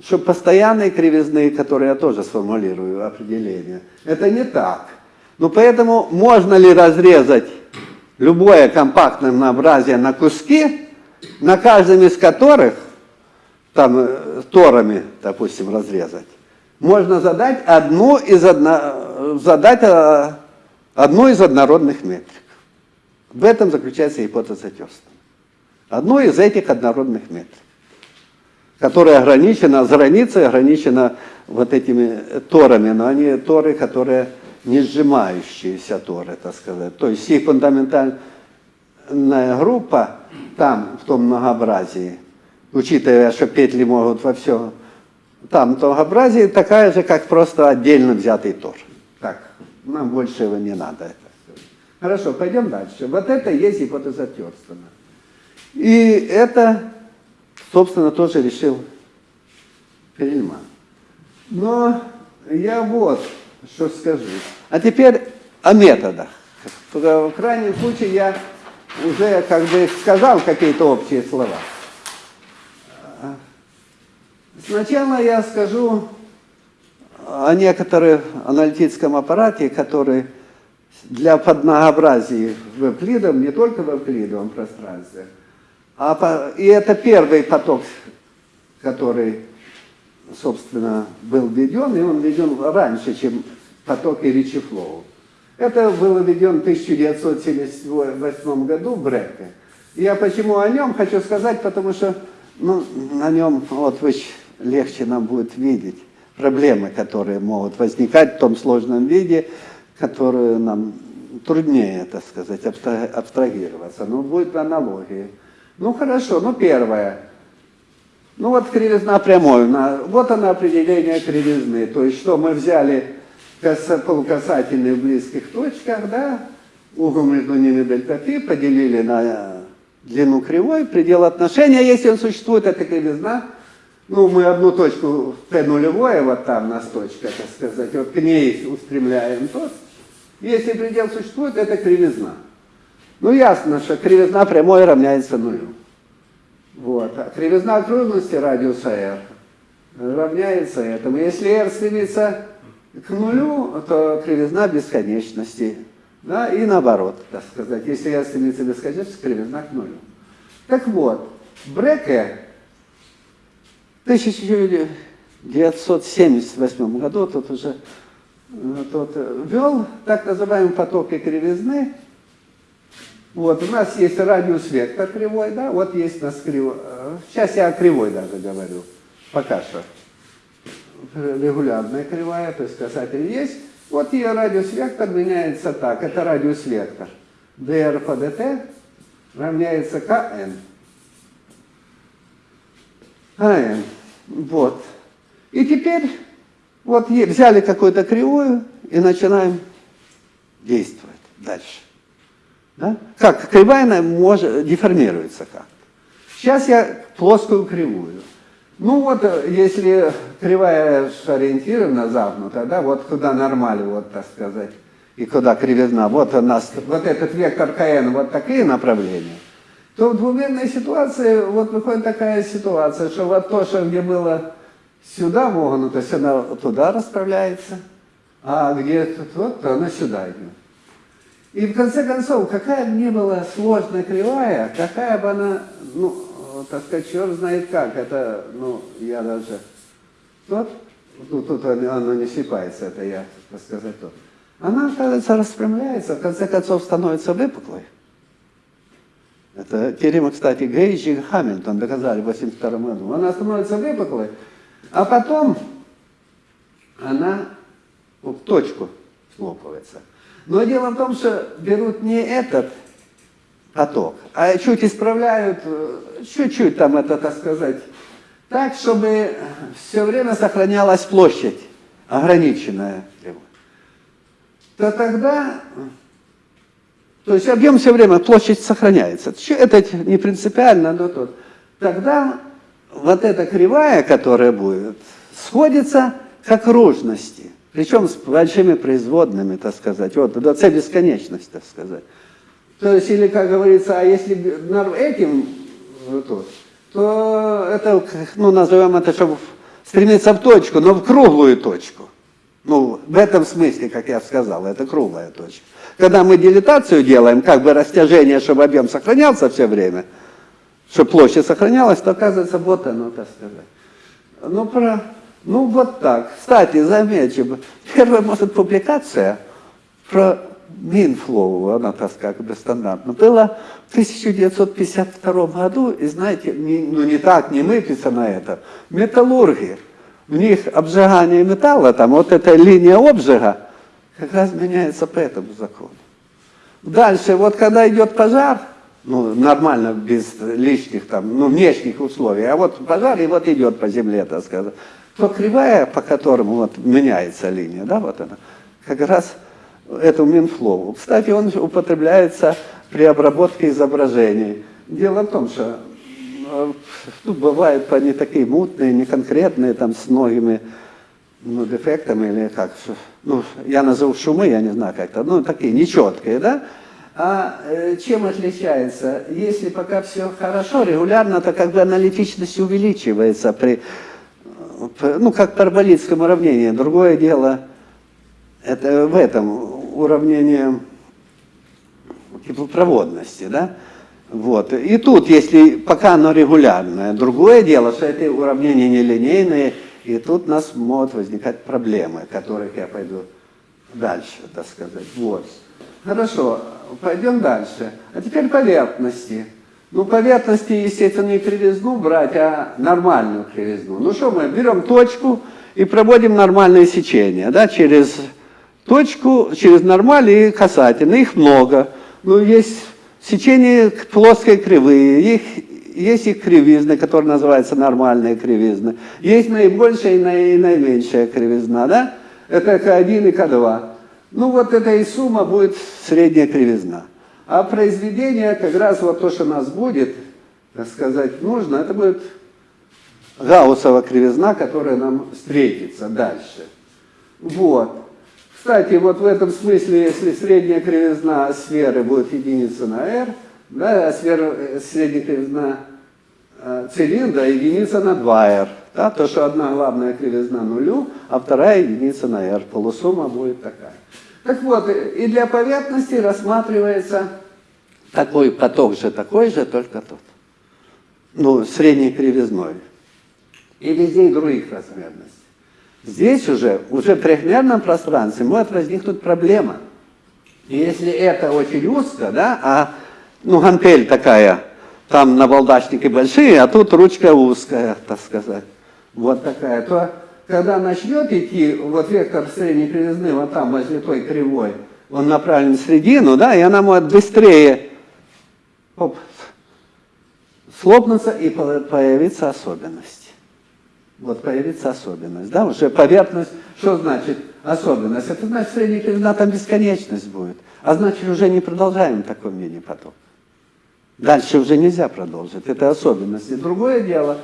B: что постоянные кривизны, которые я тоже сформулирую определение, это не так. Ну, поэтому можно ли разрезать любое компактное многообразие на куски, на каждом из которых, там, э, торами, допустим, разрезать, можно задать одну из, одно, задать э, одну из однородных метрик. В этом заключается гипотеза Терстона. Одну из этих однородных метрик. которая ограничена, с границей ограничена вот этими торами, но они торы, которые не сжимающиеся торы, так сказать. То есть их фундаментальная группа там, в том многообразии, учитывая, что петли могут во все, там многообразие такая же, как просто отдельно взятый тор. Так, нам больше его не надо. Это. Хорошо, пойдем дальше. Вот это есть гипотеза Терстона. И это, собственно, тоже решил Перельман. Но я вот что скажу. А теперь о методах. В крайнем случае я уже как бы сказал какие-то общие слова. Сначала я скажу о некоторых аналитическом аппарате, который для подмногообразия в Эвклидовом, не только в Эвклидовом пространстве, а по, и это первый поток, который, собственно, был введен, и он введен раньше, чем потоки Ричи Флоу. Это было введен в 1978 году в Бреке. Я почему о нем хочу сказать, потому что ну, на нем вот вы легче нам будет видеть проблемы, которые могут возникать в том сложном виде, которые нам труднее, так сказать, абстрагироваться. Но будет аналогии. Ну хорошо, ну первое. Ну вот кривизна прямой. Вот она определение кривизны. То есть что мы взяли полукасательные в близких точках, да, угол между ними дельта пи, поделили на длину кривой, предел отношения, если он существует, это кривизна. Ну, мы одну точку Т нулевое, вот там нас точка, так сказать, вот к ней устремляем тот. Если предел существует, это кривизна. Ну, ясно, что кривизна прямой равняется нулю. Вот. А кривизна окружности радиуса r равняется этому. Если r стремится к нулю, то кривизна бесконечности. Да, и наоборот, так сказать. Если я стремится бесконечности, кривизна к нулю. Так вот, Бреке в 1978 году тут уже тут ввел так называемые потоки кривизны. Вот, у нас есть радиус вектор кривой, да, вот есть у нас кривой. Сейчас я о кривой даже говорю, пока что регулярная кривая, то есть касатель есть. Вот ее радиус вектор меняется так. Это радиус вектор. dr по dt равняется kn. Kn. Вот. И теперь вот взяли какую-то кривую и начинаем действовать дальше. Да? Как? Кривая может, деформируется как. Сейчас я плоскую кривую. Ну вот, э, если кривая ориентирована, загнута, да, вот куда нормаль, вот так сказать, и куда кривизна, вот у нас, вот этот вектор КН, вот такие направления, то в двумерной ситуации вот выходит такая ситуация, что вот то, что где было сюда вогнуто, сюда туда расправляется, а где тут вот, то она сюда идет. И в конце концов, какая бы ни была сложная кривая, какая бы она, ну, так сказать, черт знает как, это, ну, я даже, вот, ну, тут она не слипается, это я, так сказать, то. Она, оказывается, распрямляется, в конце концов становится выпуклой. Это теорема, кстати, Гейдж и Хамильтон доказали в 82 году. Она становится выпуклой, а потом она в точку слопывается. Но дело в том, что берут не этот поток, а чуть исправляют, э, чуть-чуть там это, так сказать, так, чтобы все время сохранялась площадь, ограниченная. То тогда, то есть объем все время, площадь сохраняется. Это не принципиально, но тут. Тогда вот эта кривая, которая будет, сходится к окружности. Причем с большими производными, так сказать, вот до c бесконечность, так сказать. То есть, или, как говорится, а если этим то, то это, ну, назовем это, чтобы стремиться в точку, но в круглую точку. Ну, в этом смысле, как я сказал, это круглая точка. Когда мы дилатацию делаем, как бы растяжение, чтобы объем сохранялся все время, чтобы площадь сохранялась, то оказывается вот оно, так сказать. Ну, про, ну вот так. Кстати, замечу, первая, может, публикация про Минфлоу, она так как бы стандартно, было в 1952 году, и знаете, не- ну не так, не мыпится на это, металлурги, у них обжигание металла, там вот эта линия обжига, как раз меняется по этому закону. Дальше, вот когда идет пожар, ну, нормально, без лишних там, ну, внешних условий, а вот пожар, и вот идет по земле, так сказать, то кривая, по которому вот меняется линия, да, вот она, как раз эту Минфлоу. Кстати, он употребляется при обработке изображений. Дело в том, что э, ну, бывают они такие мутные, неконкретные, там, с многими ну, дефектами или как, ну, я назову шумы, я не знаю как-то, ну, такие нечеткие, да? А э, чем отличается? Если пока все хорошо, регулярно, то как бы аналитичность увеличивается при, ну, как параболическом уравнении. Другое дело, это в этом уравнении теплопроводности, да? Вот. И тут, если пока оно регулярное, другое дело, что эти уравнения нелинейные, и тут у нас могут возникать проблемы, которых я пойду дальше, так сказать. Вот. Хорошо, пойдем дальше. А теперь поверхности. Ну, поверхности, естественно, не кривизну брать, а нормальную кривизну. Ну что мы, берем точку и проводим нормальное сечение, да, через точку, через нормаль и касательно. Их много. Ну, есть сечение плоской кривые, их, есть их кривизны, которые называются нормальные кривизны. Есть наибольшая и наи- наименьшая кривизна, да? Это К1 и К2. Ну, вот это и сумма будет средняя кривизна. А произведение, как раз вот то, что нас будет, так сказать, нужно, это будет Гауссова кривизна, которая нам встретится дальше. Вот. Кстати, вот в этом смысле, если средняя кривизна сферы будет единица на r, да, э, средняя кривизна э, цилиндра единица на 2r, да, то, что одна главная кривизна нулю, а вторая единица на r, полусумма будет такая. Так вот, и для поверхности рассматривается такой поток же, такой же, только тот. Ну, средней кривизной. И везде других размерностей. Здесь уже, уже в трехмерном пространстве может возникнуть проблема. И если это очень узко, да, а, ну, гантель такая, там набалдашники большие, а тут ручка узкая, так сказать, вот такая, то когда начнет идти вот вектор средней кривизны вот там, возле той кривой, он направлен в середину, да, и она может быстрее оп, слопнуться и по- появиться особенность. Вот появится особенность, да, уже поверхность, что значит особенность? Это значит, средняя кривизна там бесконечность будет, а значит, уже не продолжаем такой мини-поток. Дальше уже нельзя продолжить, это особенности. Другое дело,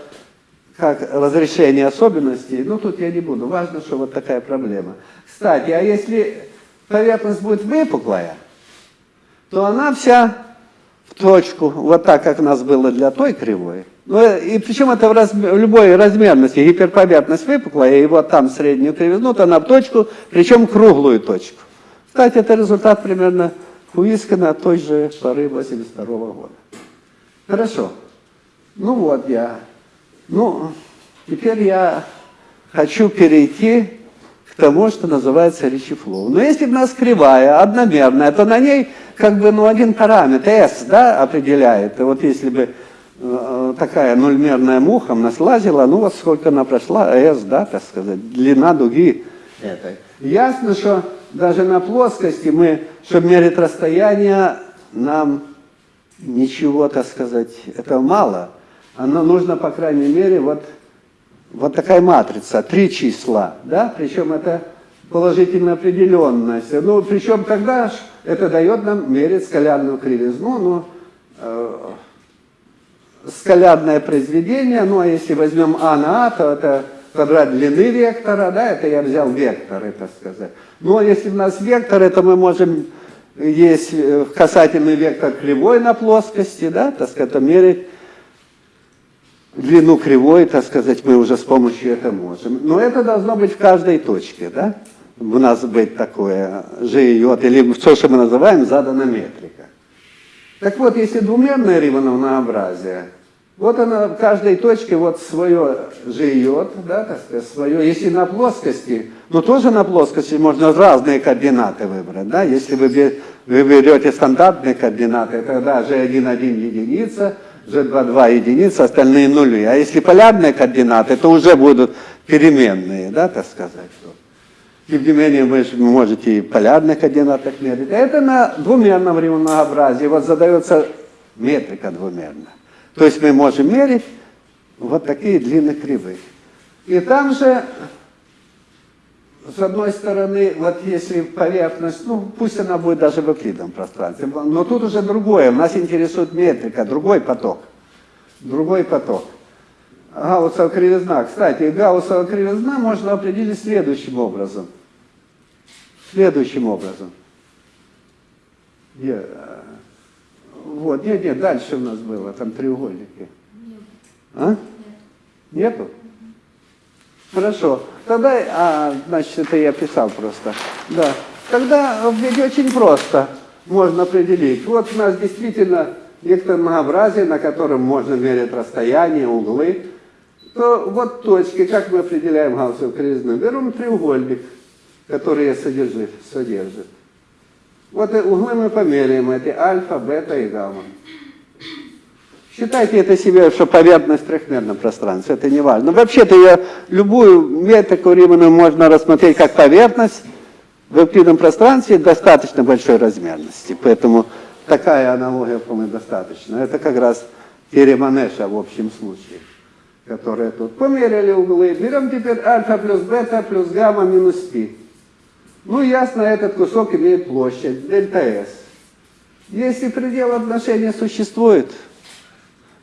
B: как разрешение особенностей, ну тут я не буду, важно, что вот такая проблема. Кстати, а если поверхность будет выпуклая, то она вся в точку, вот так, как у нас было для той кривой. Ну, и причем это в, разме- в любой размерности, гиперповерхность выпуклая, и вот там среднюю кривизну, то она в точку, причем круглую точку. Кстати, это результат примерно Хуискана той же поры 82 года. Хорошо. Ну вот я. Ну, теперь я хочу перейти к тому, что называется речефлоу. Но если у нас кривая, одномерная, то на ней как бы ну, один параметр, S, да, определяет. И вот если бы э, такая нульмерная муха нас лазила, ну вот сколько она прошла, S, да, так сказать, длина дуги этой. Ясно, что даже на плоскости мы, чтобы мерить расстояние, нам ничего, так сказать, этого мало. Оно нужно, по крайней мере, вот, вот такая матрица, три числа, да, причем это положительно определенность. Ну, причем тогда ж это дает нам мерить скалярную кривизну, ну, э, скалярное произведение, ну, а если возьмем А на А, то это квадрат длины вектора, да, это я взял векторы, так сказать. Ну, а если у нас вектор, это мы можем, есть э, касательный вектор кривой на плоскости, да, так сказать, мерить длину кривой, так сказать, мы уже с помощью этого можем. Но это должно быть в каждой точке, да? У нас быть такое ЖИЙ, или то, что мы называем задана метрика. Так вот, если двумерное ривановнообразие, Вот она в каждой точке вот свое живет, да, так сказать, свое. Если на плоскости, ну тоже на плоскости можно разные координаты выбрать, да. Если вы, вы берете стандартные координаты, тогда G1,1 единица, G2,2 единица, остальные нули. А если полярные координаты, то уже будут переменные, да, так сказать. Тем не менее, вы же можете и полярных координатах мерить. Это на двумерном многообразии. Вот задается метрика двумерная. То есть мы можем мерить вот такие длинные кривые. И там же, с одной стороны, вот если поверхность, ну пусть она будет даже в эвклидовом пространстве, но тут уже другое. Нас интересует метрика, другой поток. Другой поток. Гауссова кривизна. Кстати, Гауссова кривизна можно определить следующим образом. Следующим образом. Э, Вот, нет, нет, дальше у нас было, там треугольники. А? Нету? Хорошо. Тогда, а, значит, это я писал просто. Да. Тогда ведь очень просто можно определить. Вот у нас действительно некоторое многообразие, на котором можно мерить расстояние, углы. То вот точки, как мы определяем Гауссову кривизну? Берем треугольник, который содержит, содержит. Вот углы мы померяем, эти альфа, бета и гамма. Считайте это себе, что поверхность в трехмерном пространстве, это не важно. Вообще-то я любую метрику Римана можно рассмотреть как поверхность в эвклидном пространстве достаточно большой размерности. Поэтому такая аналогия, по-моему, достаточно. Это как раз теорема Нэша в общем случае, которая тут. Померили углы. Берем теперь альфа плюс бета плюс гамма минус пи. Ну, ясно, этот кусок имеет площадь, дельта S. Если предел отношения существует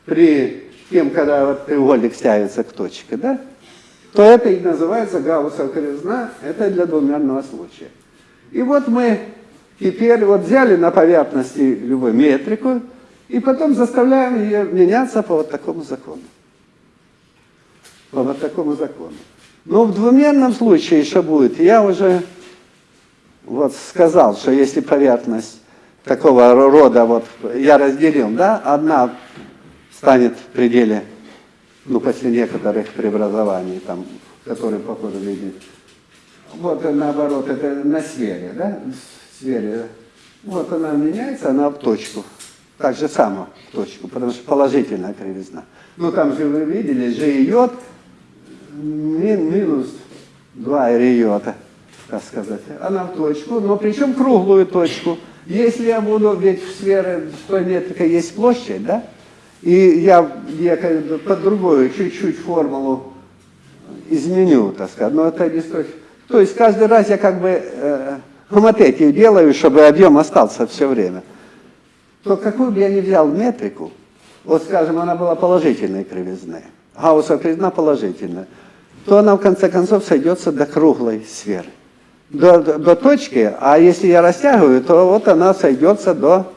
B: при тем, когда вот треугольник стягивается к точке, да, то это и называется Гауссова кривизна, это для двумерного случая. И вот мы теперь вот взяли на поверхности любую метрику, и потом заставляем ее меняться по вот такому закону. По вот такому закону. Но в двумерном случае что будет? Я уже вот сказал, что если поверхность такого рода, вот я разделил, да, одна станет в пределе, ну, после некоторых преобразований, там, которые похоже видеть. Вот наоборот, это на сфере, да, сфере. Вот она меняется, она в точку. Так же само в точку, потому что положительная кривизна. Ну, там же вы видели, G йод мин, минус 2 йота так сказать. Она в точку, но причем круглую точку. Если я буду, ведь в сфере той метрика есть площадь, да? И я, я под другую чуть-чуть формулу изменю, так сказать, но это не столь... То есть каждый раз я как бы э, хомотетию делаю, чтобы объем остался все время. То какую бы я ни взял метрику, вот скажем, она была положительной кривизны, Гауссова кривизна положительная, то она в конце концов сойдется до круглой сферы до, до, точки, а если я растягиваю, то вот она сойдется до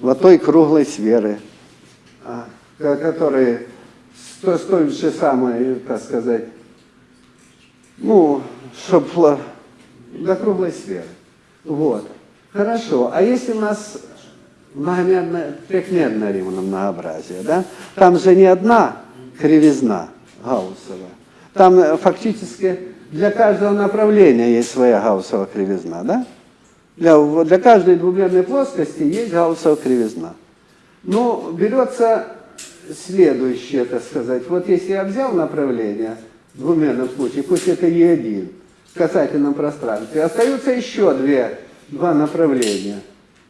B: вот той круглой сферы, а, которая с с той же самой, так сказать, ну, чтобы до круглой сферы. Вот. Хорошо. А если у нас многомерное, трехмерное многообразие, да? Там же не одна кривизна Гауссова. Там э, фактически для каждого направления есть своя гауссова кривизна, да? Для, для каждой двумерной плоскости есть гауссова кривизна. Ну, берется следующее, так сказать. Вот если я взял направление в двумерном случае, пусть это Е1 в касательном пространстве, остаются еще две, два направления.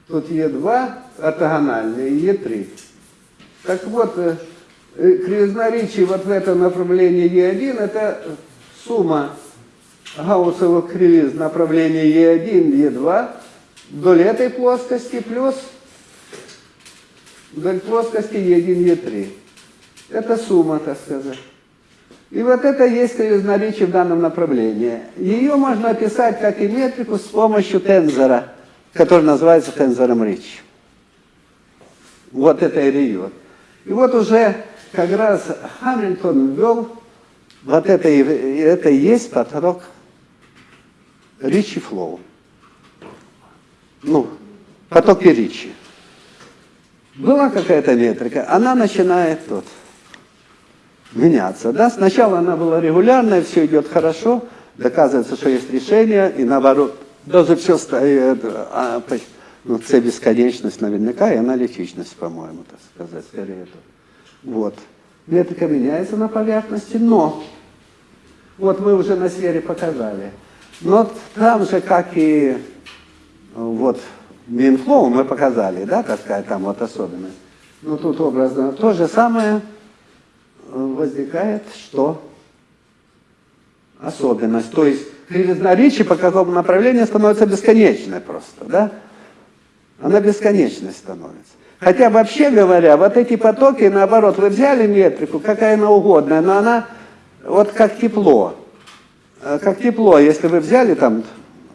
B: Тут Е2 ортогональные и Е3. Так вот, э, кривизна Ричи вот в этом направлении Е1 это сумма Гауссовых кривиз направления Е1, Е2 вдоль этой плоскости плюс вдоль плоскости Е1, Е3. Это сумма, так сказать. И вот это есть кривизна Ричи в данном направлении. Ее можно описать как и метрику с помощью тензора, который называется тензором Ричи. Вот это и риот. И вот уже как раз Хамильтон ввел вот это, это и есть поток Ричи Флоу. Ну, потоки Ричи. была какая-то метрика, она начинает тут меняться. Да? Сначала она была регулярная, все идет хорошо, доказывается, что есть решение, и наоборот, даже все стоит, а, ну, це бесконечность наверняка и аналитичность, по-моему, так сказать, скорее. Вот. Метрика меняется на поверхности, но вот мы уже на сфере показали. Но там же, как и вот Минфлоу мы показали, да, так сказать, там вот особенность. Ну тут образно то же самое э, возникает, что особенность. То есть кривизна Ричи по какому направлению становится бесконечной просто, да? Она бесконечной становится. Хотя вообще говоря, вот эти потоки, наоборот, вы взяли метрику, какая она угодная, но она вот как тепло. Э, Как тепло, если вы взяли там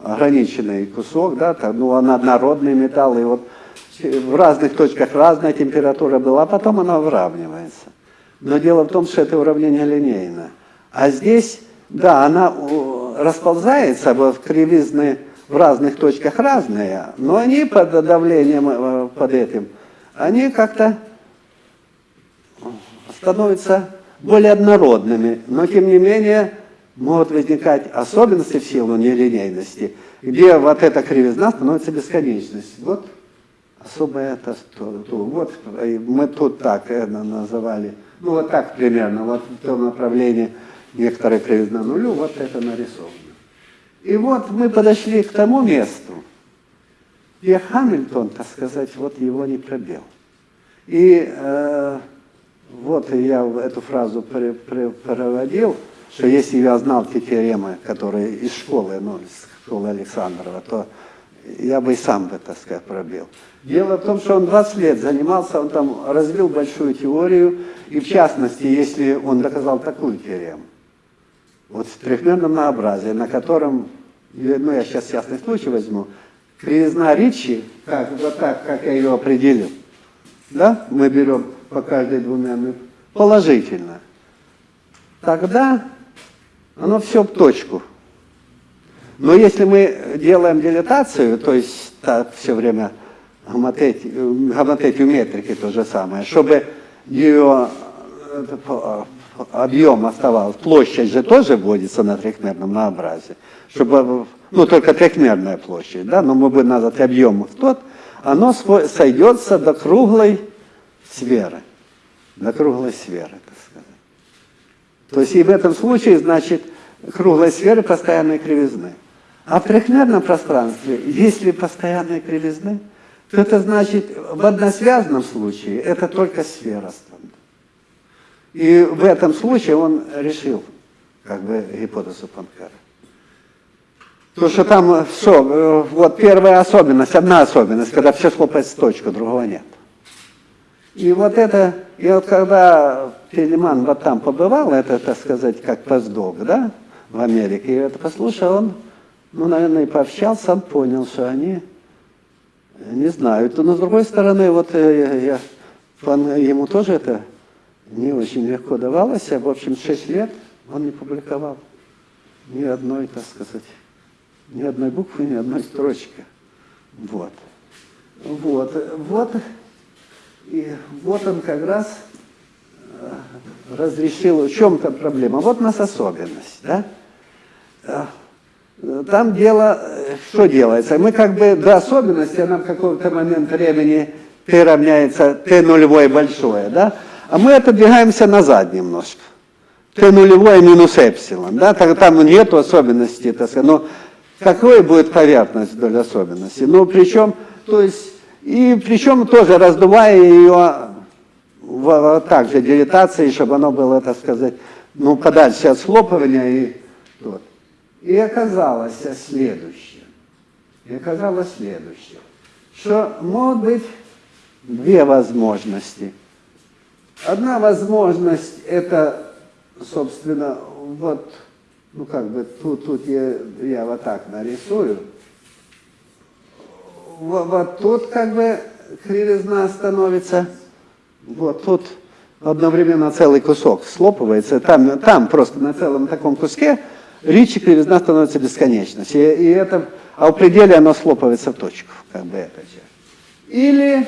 B: ограниченный кусок, да, там, ну, он однородный металл, и вот в разных точках разная температура была, а потом она выравнивается. Но дело в том, что это уравнение линейное. А здесь, да, она о, расползается, вот кривизны в разных точках разные, но они под давлением, э, под этим, они как-то становятся более однородными, но тем не менее могут возникать особенности в силу нелинейности, где вот эта кривизна становится бесконечностью. Вот особое это то, то. Вот э, мы тут так это называли, ну вот так примерно, вот в том направлении некоторая кривизна нулю, вот это нарисовано. И вот мы подошли к тому месту, где Хамильтон, так сказать, вот его не пробил. И э, вот я эту фразу при- при- проводил, что если я знал те теоремы, которые из школы, ну, из школы Александрова, то я бы и сам бы, так сказать, пробил. Дело в том, что он 20 лет занимался, он там развил большую теорию, и в частности, если он доказал такую теорему, вот в трехмерном многообразии, на котором, ну я сейчас частный случай возьму, кривизна Ричи, как, вот так, как я ее определил, да, мы берем по каждой двумерной положительно, тогда оно все в точку. Но если мы делаем дилатацию, то есть так все время гомотетию, метрики то же самое, чтобы ее э, объем оставался, площадь же тоже вводится на трехмерном многообразии, чтобы, ну только трехмерная площадь, да, но мы будем назвать объем тот, оно сойдется до круглой сферы, до круглой сферы. То есть и в этом случае, значит, круглой сферы постоянной кривизны. А в трехмерном пространстве, если постоянные кривизны, то это значит, в односвязанном случае это только сфера станет. И в этом случае он решил, как бы, гипотезу Панкара. То, что там, что, э, вот первая особенность, одна особенность, когда все слопается в точку, другого нет. И вот это, и вот когда Телеман вот там побывал, это, так сказать, как постдок, да, в Америке, и это послушал, он, ну, наверное, и пообщался, он понял, что они не знают. Но с другой стороны, вот э, я, он- ему тоже это не очень легко давалось. В общем, 6 лет он не публиковал ни одной, так сказать, ни одной буквы, ни одной строчки. Вот. Вот. Вот. И вот он как раз э, разрешил, в чем там проблема. Вот у нас особенность, да? Э, Там дело, э, что делается? Мы как бы до особенности, она в какой-то момент времени t равняется t нулевое большое, да? А мы отодвигаемся назад немножко. t нулевое минус эпсилон, да? Там нету особенностей, так сказать. Но какой будет поверхность вдоль особенности? Ну, причем, то есть, и причем тоже раздувая ее в, также дилатацией, чтобы оно было, так сказать, ну, подальше от слопывания и вот. И оказалось следующее. И оказалось следующее, что могут быть две возможности. Одна возможность это, собственно, вот, ну как бы тут, тут я, я вот так нарисую. Вот, вот тут как бы кривизна становится, вот тут одновременно целый кусок слопывается, там, там просто на целом таком куске речи кривизна становится бесконечностью. И, и это, а в пределе оно слопывается в точку, как бы эта часть. Или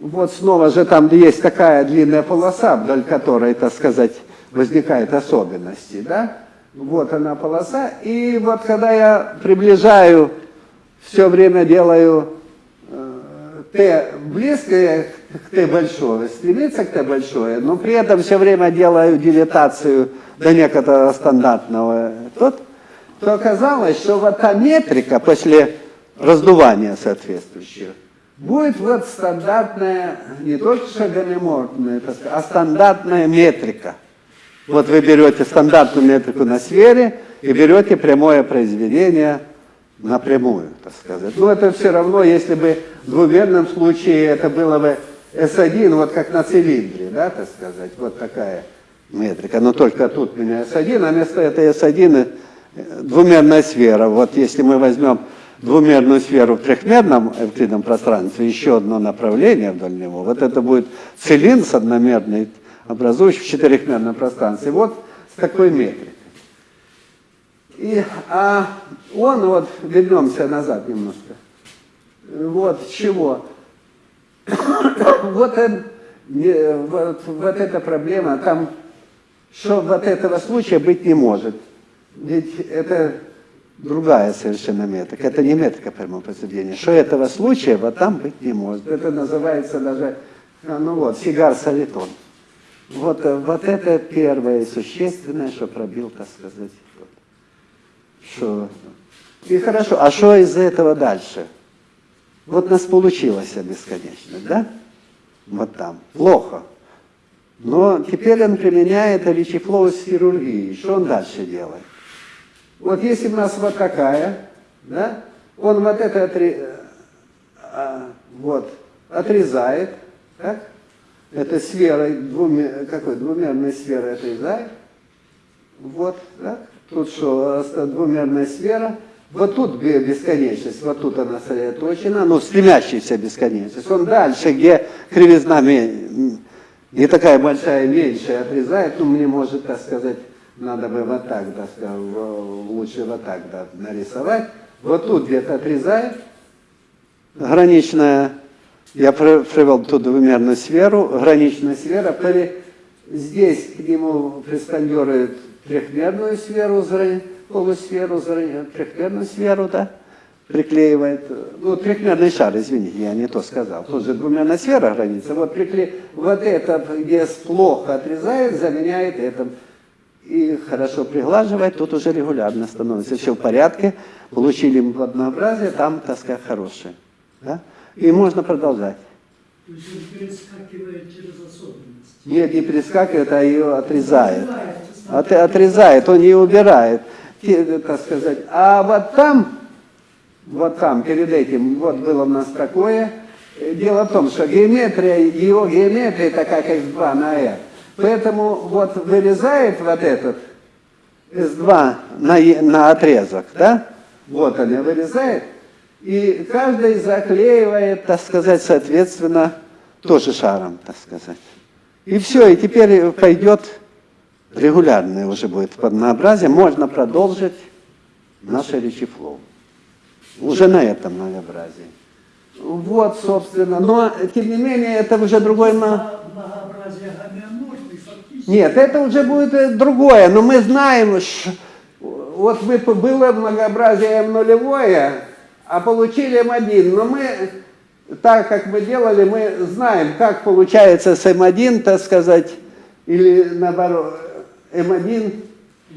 B: вот снова же там есть такая длинная полоса, вдоль которой, так сказать, возникают особенности, да? Вот она полоса, и вот когда я приближаю, все время делаю э, Т близкое к Т большое, стремится к Т большое, но при этом все время делаю дилетацию до некоторого стандартного, тот, то оказалось, что вот та метрика после раздувания соответствующего будет вот стандартная, не только что сказать, а стандартная метрика. Вот вы берете стандартную метрику на сфере и берете прямое произведение напрямую, так сказать. Но это все равно, если бы в двумерном случае это было бы S1, вот как на цилиндре, да, так сказать, вот такая метрика. Но только тут у меня S1, а вместо этой S1 э, двумерная сфера. Вот если мы возьмем двумерную сферу в трехмерном эвклидном пространстве, еще одно направление вдоль него, вот это будет цилиндр с одномерной, образующий в четырехмерном пространстве. Вот с такой метрикой. И, а он, вот, вернемся назад немножко. Вот чего. вот, он, вот, вот эта проблема, там, что вот этого случая быть не может. Ведь это другая совершенно метрика. Это не метрика прямого произведения. Что этого случая вот там быть не может. Это называется даже, а, ну вот, сигар-солитон. Вот, э, вот это первое существенное, что пробил, так сказать. Вот. Что? И хорошо, а что из этого дальше? Вот нас получилось бесконечность, да? Вот там. Плохо. Но теперь он применяет речифлоу с. Что он дальше делает? Вот если у нас вот такая, да, он вот это отри, а, вот, отрезает, так? Это сфера, двумер, какой, двумерная сфера отрезает. Вот, так? Тут что, двумерная сфера. Вот тут бесконечность, вот тут она сосредоточена, ну, стремящаяся бесконечность. Он дальше, где кривизна не такая большая, меньшая, отрезает, ну, мне может, так сказать, надо бы вот так, так сказать, лучше вот так да, нарисовать. Вот тут где-то отрезает, граничная, я привел тут двумерную сферу, граничная сфера, здесь к нему приспондирует трехмерную сферу, полусферу, трехмерную сферу, да, приклеивает, ну, трехмерный шар, извините, я не то сказал, тут же двумерная сфера граница, вот, прикле... вот это, где плохо отрезает, заменяет этим и хорошо приглаживать, тут уже регулярно становится все в порядке, получили однообразие, там тоска хорошая. Да? И можно продолжать.
C: То есть он перескакивает через особенности.
B: Нет, не перескакивает, а ее отрезает. От, отрезает, он ее убирает, так сказать. А вот там, вот там, перед этим, вот было у нас такое. Дело в том, что геометрия, его геометрия такая, как 2 на r. Поэтому вот вырезает вот этот S2 на, на отрезок, да? Вот они вырезает. И каждый заклеивает, так сказать, соответственно, тоже шаром, так сказать. И все, и теперь пойдет регулярное уже будет однообразие. Можно продолжить наше речифлоу. Уже на этом многообразии. Вот, собственно. Но, тем не менее, это уже другой... Нет, это уже будет э, другое. Но мы знаем, ш... вот мы, было многообразие М нулевое, а получили М1. Но мы, так как мы делали, мы знаем, как получается с М1, так сказать, или наоборот, М1,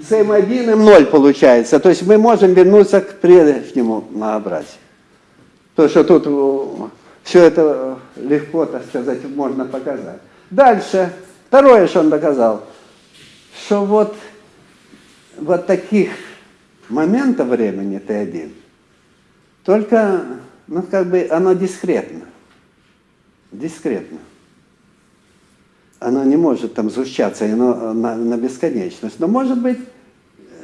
B: с М1 М0 получается. То есть мы можем вернуться к прежнему многообразию. То, что тут все это легко, так сказать, можно показать. Дальше, второе, что он доказал, что вот, вот таких моментов времени Т1, только, ну, как бы оно дискретно. Дискретно. Оно не может там сгущаться оно на, на бесконечность. Но может быть,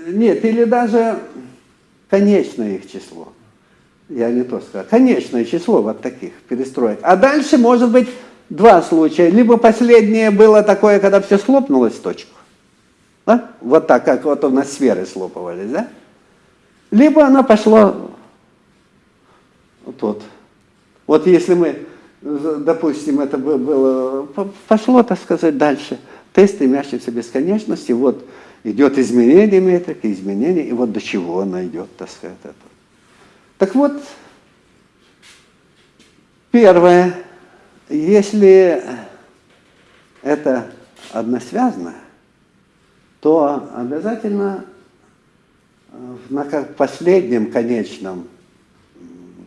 B: нет, или даже конечное их число. Я не то сказал. Конечное число вот таких перестроек. А дальше может быть два случая. Либо последнее было такое, когда все слопнулось в точку. Да? Вот так, как вот у нас сферы слопывались, да? Либо оно пошло вот тут. Вот если мы допустим, это бы- было, по- пошло, так сказать, дальше. Тест, стремящийся к бесконечности, вот идет изменение метрики, изменение, и вот до чего она идет, так сказать. Это. Так вот, первое, если это односвязно, то обязательно э, на последнем конечном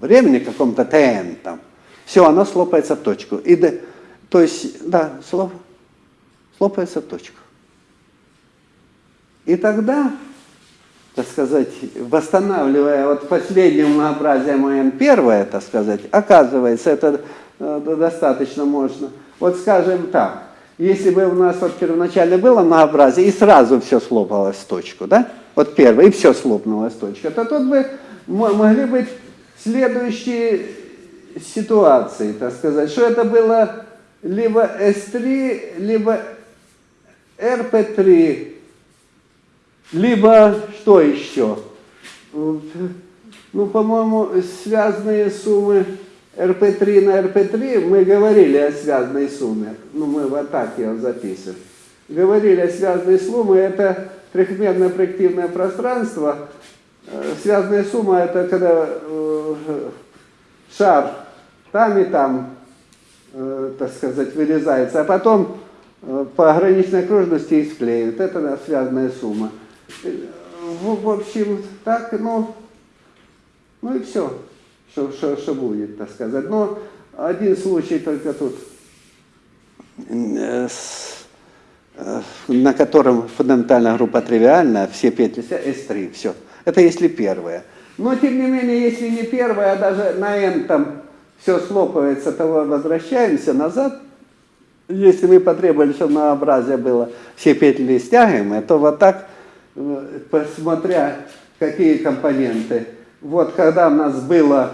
B: времени, каком-то ТН там, все, оно слопается в точку. И д- то есть, да, слоп, слопается в точку. И тогда, так сказать, восстанавливая вот последнее многообразие МН первое, так сказать, оказывается, это э, достаточно можно. Вот скажем так, если бы у нас вот первоначально было многообразие, и сразу все слопалось в точку, да? Вот первое, и все слопнулось в точку, то тут бы могли быть следующие ситуации, так сказать, что это было либо S3, либо RP3, либо что еще? Ну, по-моему, связанные суммы RP3 на RP3, мы говорили о связанной сумме. Ну, мы вот так ее записываем. Говорили о связанной сумме, это трехмерное проективное пространство. Э, Связанная сумма это когда э, шар там и там, э, так сказать, вырезается, а потом э, по ограниченной окружности и склеивают. Это связанная сумма. Э, В, в общем, так, ну, ну и все, что, что, что будет, так сказать. Но один случай только тут, э, с- э, на котором фундаментальная группа тривиальна, все петли S3, все. Это если первое. Но тем не менее, если не первое, а даже на n там все слопывается, то возвращаемся назад. Если мы потребовали, чтобы многообразие было все петли стягиваемые, то вот так, э, посмотря какие компоненты. Вот когда у нас было,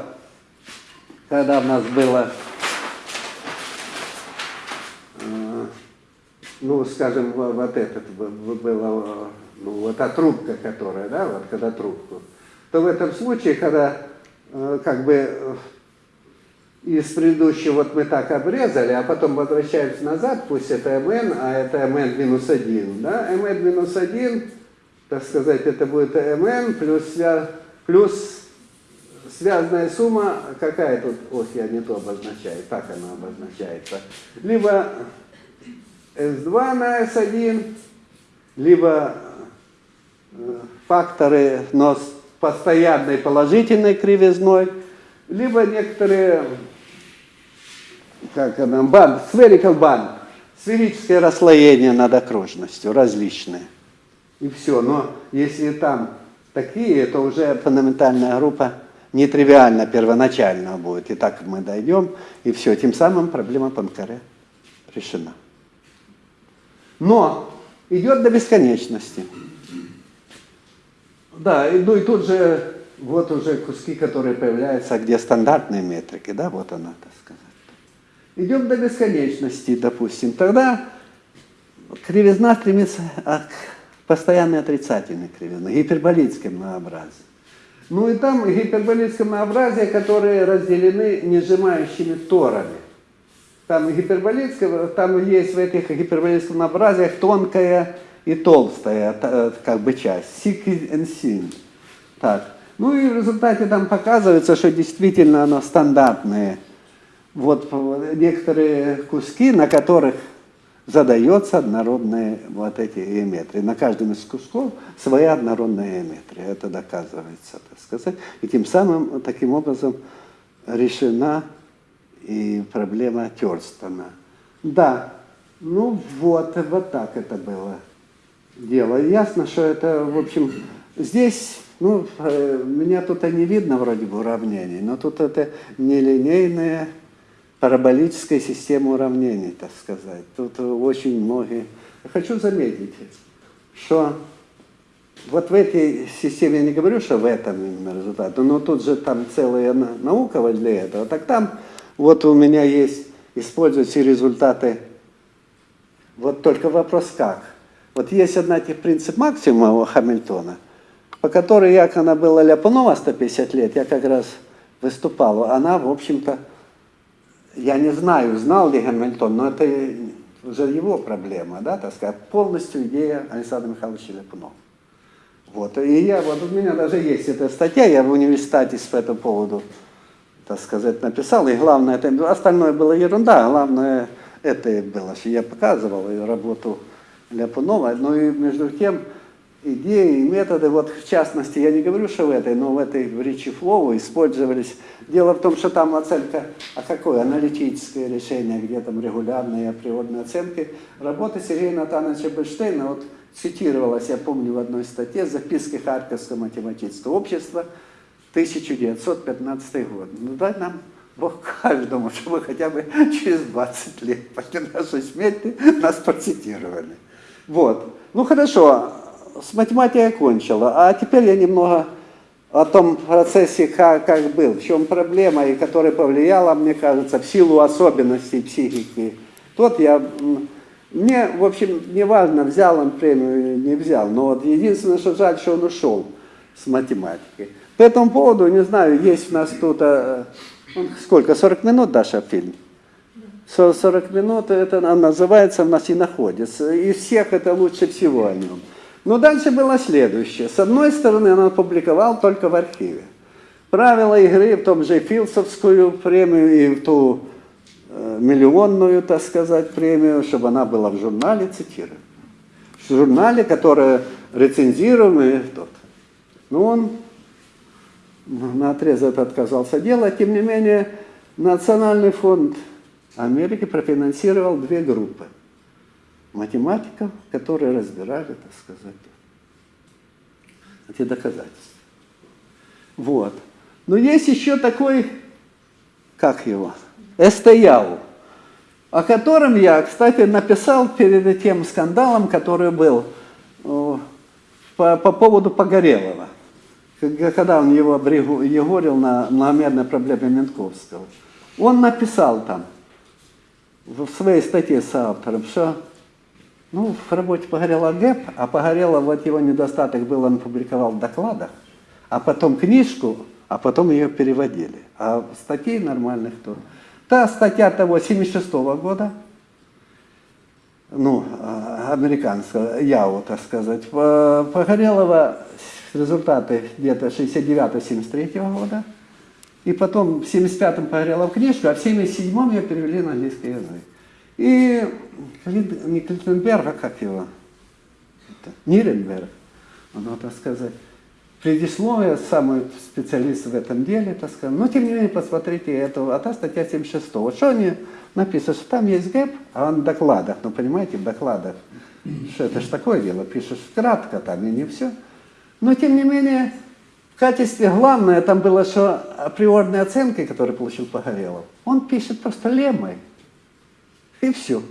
B: когда у нас было э, ну, скажем, во- вот этот была, ну, вот та трубка, которая, да, вот когда трубку, то в этом случае, когда э, как бы из предыдущего вот мы так обрезали, а потом возвращаемся назад, пусть это mn, а это mn минус 1, да, mn минус 1, так сказать, это будет mn плюс, свя- плюс связанная сумма, какая тут, ох, я не то обозначаю, так она обозначается, либо S2 на S1, либо э, факторы, но с постоянной положительной кривизной, либо некоторые, как она, банд, spherical band, сферическое расслоение над окружностью, различные. И все. Но если там такие, то уже фундаментальная группа нетривиально первоначально будет. И так мы дойдем, и все. Тем самым проблема Панкаре решена. Но идет до бесконечности. Да, и, ну и тут же вот уже куски, которые появляются, где стандартные метрики, да, вот она, так сказать. Идем до бесконечности, допустим. Тогда кривизна стремится а, к постоянной отрицательной кривизне, гиперболическое многообразие. Ну и там гиперболическое многообразие, которые разделены несжимающими торами. Там гиперболическое, там есть в этих гиперболических многообразиях тонкая и толстая та- как бы часть, сик и син. Так. Ну и в результате там показывается, что действительно оно стандартные. Вот э, некоторые куски, на которых задается однородные вот эти геометрии. На каждом из кусков своя однородная геометрия. Это доказывается, так сказать. И тем самым, таким образом, решена и проблема Терстона. Да, ну вот, вот так это было дело. Ясно, что это, в общем, здесь, ну, э, меня тут и не видно вроде бы уравнений, но тут это нелинейная параболическая система уравнений, так сказать. Тут очень многие... Хочу заметить, что вот в этой системе, я не говорю, что в этом именно результат, но тут же там целая на- наука для этого. Так там вот у меня есть, используются результаты, вот только вопрос как. Вот есть одна тех принцип максимума Хамильтона, по которой, як она была Ляпунова 150 лет, я как раз выступал, она, в общем-то, я не знаю, знал ли Гамильтон, но это уже его проблема, да, так сказать, полностью идея Александра Михайловича Ляпунова. Вот, и я, вот у меня даже есть эта статья, я в университете по этому поводу, так сказать, написал, и главное, это, остальное было ерунда, а главное, это было, что я показывал и работу Ляпунова, но и между тем, идеи и методы, вот в частности, я не говорю, что в этой, но в этой в речи Флоу использовались. Дело в том, что там оценка, а какое аналитическое решение, где там регулярные априорные оценки. Работа Сергея Натановича Бельштейна, вот цитировалась, я помню, в одной статье, записки Харьковского математического общества, 1915 год. Ну дай нам Бог каждому, чтобы хотя бы через 20 лет после нашей смерти нас процитировали. Вот. Ну хорошо, с математикой кончила, а теперь я немного о том процессе, как, как был, в чем проблема, и которая повлияла, мне кажется, в силу особенностей психики. Тот я, мне, в общем, не важно, взял он премию или не взял, но вот единственное, что жаль, что он ушел с математики. По этому поводу, не знаю, есть у нас тут, э, ну, сколько, 40 минут, Даша, фильм? 40 минут, это называется у нас и находится. Из всех это лучше всего о нем. Но дальше было следующее. С одной стороны, он опубликовал только в архиве. Правила игры в том же Филдсовскую премию и в ту э, миллионную, так сказать, премию, чтобы она была в журнале, цитирую. В журнале, который рецензируемый тот. Но он на отрез это отказался делать. Тем не менее, Национальный фонд Америки профинансировал две группы математиков, которые разбирали, так сказать, эти доказательства. Вот. Но есть еще такой, как его, Эстояу, о котором я, кстати, написал перед тем скандалом, который был э, по, по поводу Погорелова, когда он его егорил на многомерной проблеме Менковского. Он написал там, в своей статье с автором, что ну, в работе Погорела ГЭП, а Погорела, вот его недостаток был, он публиковал в докладах, а потом книжку, а потом ее переводили. А статей нормальных то. Та статья того 76 -го года, ну, американского, ЯУ, так сказать, Погорелова результаты где-то 69-73 года, и потом в 75-м Погорелов книжку, а в 77-м ее перевели на английский язык. И не Клитенберг, а как его? Это, Ниренберг, он, так сказать, предисловие, самый специалист в этом деле, так сказать. Но, тем не менее, посмотрите, это, а та статья 76. Вот что они написано, что там есть гэп, а он в докладах, ну, понимаете, в докладах, что это же такое дело, пишешь кратко там и не все. Но, тем не менее, в качестве главное там было, что априорные оценки, которые получил Погорелов, он пишет просто лемой. И все.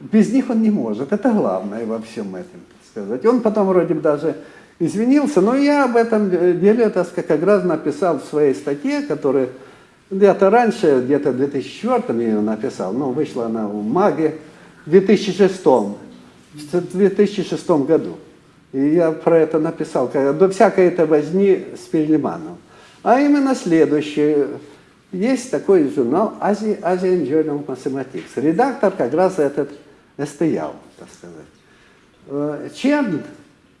B: Без них он не может. Это главное во всем этом, сказать. Он потом вроде бы даже извинился, но я об этом деле, так сказать, как раз написал в своей статье, которая где-то раньше, где-то в 2004 я ее написал, но вышла она в МАГе в 2006, в 2006 году. И я про это написал, до всякой этой возни с Перелиманом. А именно следующее. Есть такой журнал Asian Journal of Mathematics. Редактор как раз этот Эстоял, так сказать. Черн,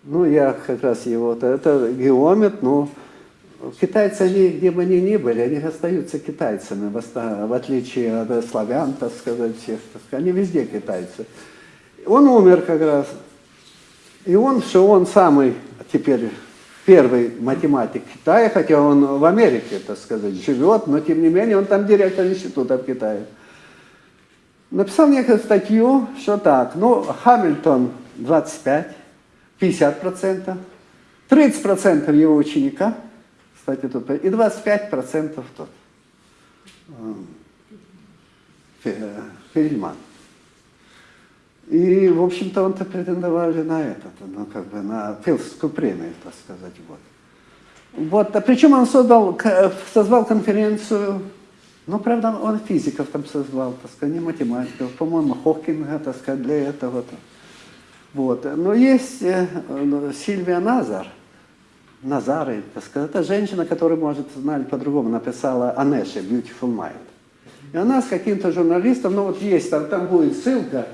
B: ну я как раз его, это геомет, ну китайцы, они, где бы они ни были, они остаются китайцами, в отличие от славян, так сказать, всех, так сказать, они везде китайцы. Он умер как раз. И он, что он самый теперь первый математик Китая, хотя он в Америке, так сказать, живет, но тем не менее он там директор института в Китае. Написал некую статью, что так, ну, Хамильтон 25, 50%, 30% его ученика, кстати, тут, и 25% тот, Фельдман. И, в общем-то, он-то претендовали на это, ну, как бы на Филдскую премию, так сказать, вот. Вот, а причем он создал, созвал конференцию, ну, правда, он физиков там созвал, так сказать, не математиков, по-моему, Хокинга, так сказать, для этого. -то. Вот, но есть э, Сильвия Назар, Назары, так сказать, это женщина, которая, может, знали по-другому, написала Анеше, Beautiful Mind. И она с каким-то журналистом, ну вот есть, там, там будет ссылка,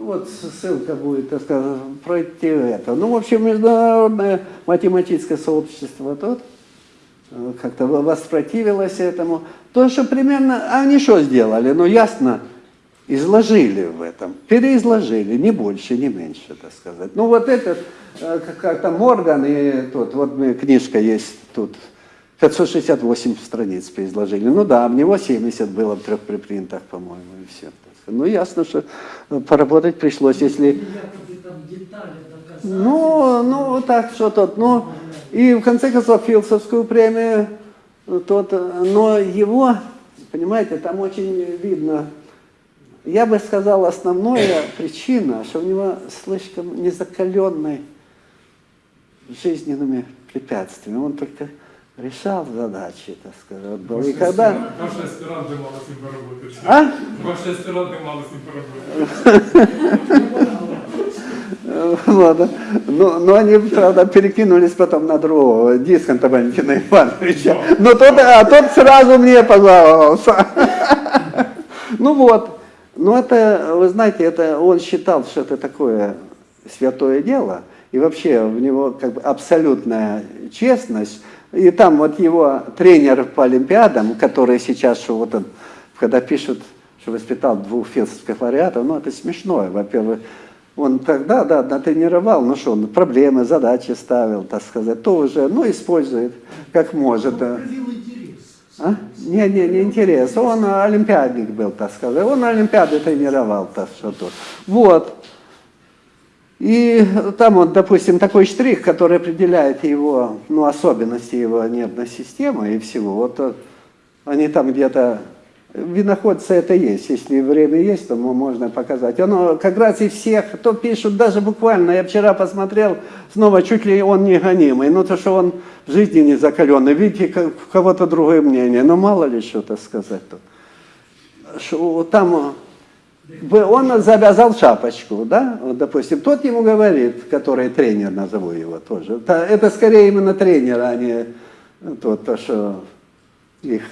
B: вот ссылка будет, так сказать, пройти это. Ну, в общем, международное математическое сообщество тут э, как-то воспротивилось этому. То, что примерно, они что сделали? Ну, ясно, изложили в этом, переизложили, не больше, не меньше, так сказать. Ну, вот этот, э, как- как-то Морган и тут, вот книжка есть тут, 568 страниц переизложили. Ну да, в него 70 было в трех припринтах, по-моему, и все. Ну, ясно, что э, поработать пришлось, если...
C: Детали доказать.
B: Ну, ну, вот так, что тут, ну, и в конце концов Филдсовскую премию, э, тот, э, но его, понимаете, там очень видно, я бы сказал, основная причина, что у него слишком незакаленный жизненными препятствиями, он только решал задачи, так сказать, был. И когда...
D: Ваші аспіранти мали з ним поработати.
B: А?
D: Ваші аспіранти мали з ним поработати.
B: Э, Вот. Но, но они, правда, перекинулись потом на другого, Дисконта Валентина Ивановича. Но тот, а тот сразу мне пожаловался. Ну вот. Ну это, вы знаете, это он считал, что это такое святое дело. И вообще в него как бы абсолютная честность. и там вот его тренер по Олимпиадам, который сейчас, что вот он, когда пишут, что воспитал двух филдских лауреатов, ну это смешно. Во-первых, он тогда, да, натренировал, ну что, он проблемы, задачи ставил, так сказать, то уже, ну, использует как может. А? Не, не, не интерес. Он олимпиадник был, так сказать. Он олимпиады тренировал, так что то. Вот. И там вот, допустим, такой штрих, который определяет его, ну, особенности его нервной системы и всего. Вот э, они там где-то, виноходцы это есть, если время есть, то мо- можно показать. Оно как раз и всех, кто пишут, даже буквально, я вчера посмотрел, снова чуть ли он не гонимый, ну то, что он в жизни не закаленный, видите, у кого-то другое мнение, ну мало ли что-то сказать тут. Там он завязал шапочку, да, вот, допустим, тот ему говорит, который тренер, назову его тоже, это, скорее именно тренер, а не тот, то, что их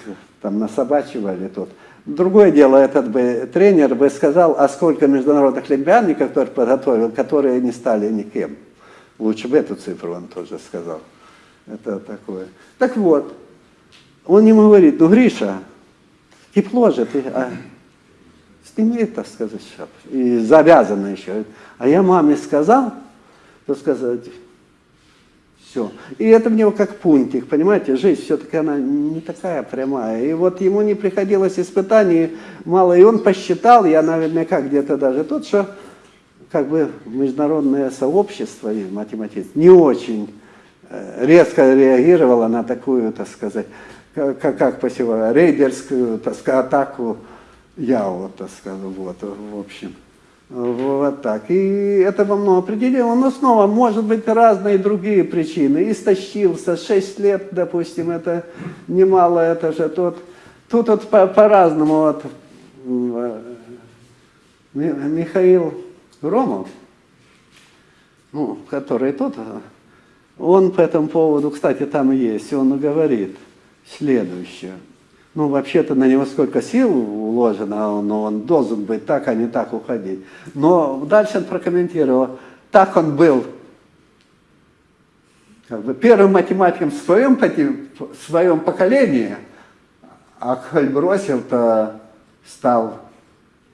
B: там насобачивали тут. Другое дело, этот бы тренер бы сказал, а сколько международных олимпиадников который подготовил, которые не стали никем. Лучше бы эту цифру он тоже сказал. Это такое. Так вот, он ему говорит, ну, Гриша, тепло же ты, а сними, так сказать, шапочку. И завязано еще. А я маме сказал, то сказать, все. И это мне как пунктик, понимаете, жизнь все-таки она не такая прямая. И вот ему не приходилось испытаний мало, и он посчитал, я наверняка где-то даже тот, что как бы международное сообщество и математическое не очень э, резко реагировало на такую, так сказать, как, как, посевая, рейдерскую, так сказать, атаку Яо, так сказать, вот, в общем. Вот так. И это во многом определило. Но снова, может быть, разные другие причины. Истощился, 6 лет, допустим, это немало, это же тот. Тут вот по- по-разному. вот, м, э, Ми- Михаил Громов, ну, который тут, он по этому поводу, кстати, там есть, он говорит следующее. Ну, вообще-то на него сколько сил уложено, но он должен быть так, а не так уходить. Но дальше он прокомментировал, так он был как бы первым математиком в своем, в своем поколении, а коль бросил-то стал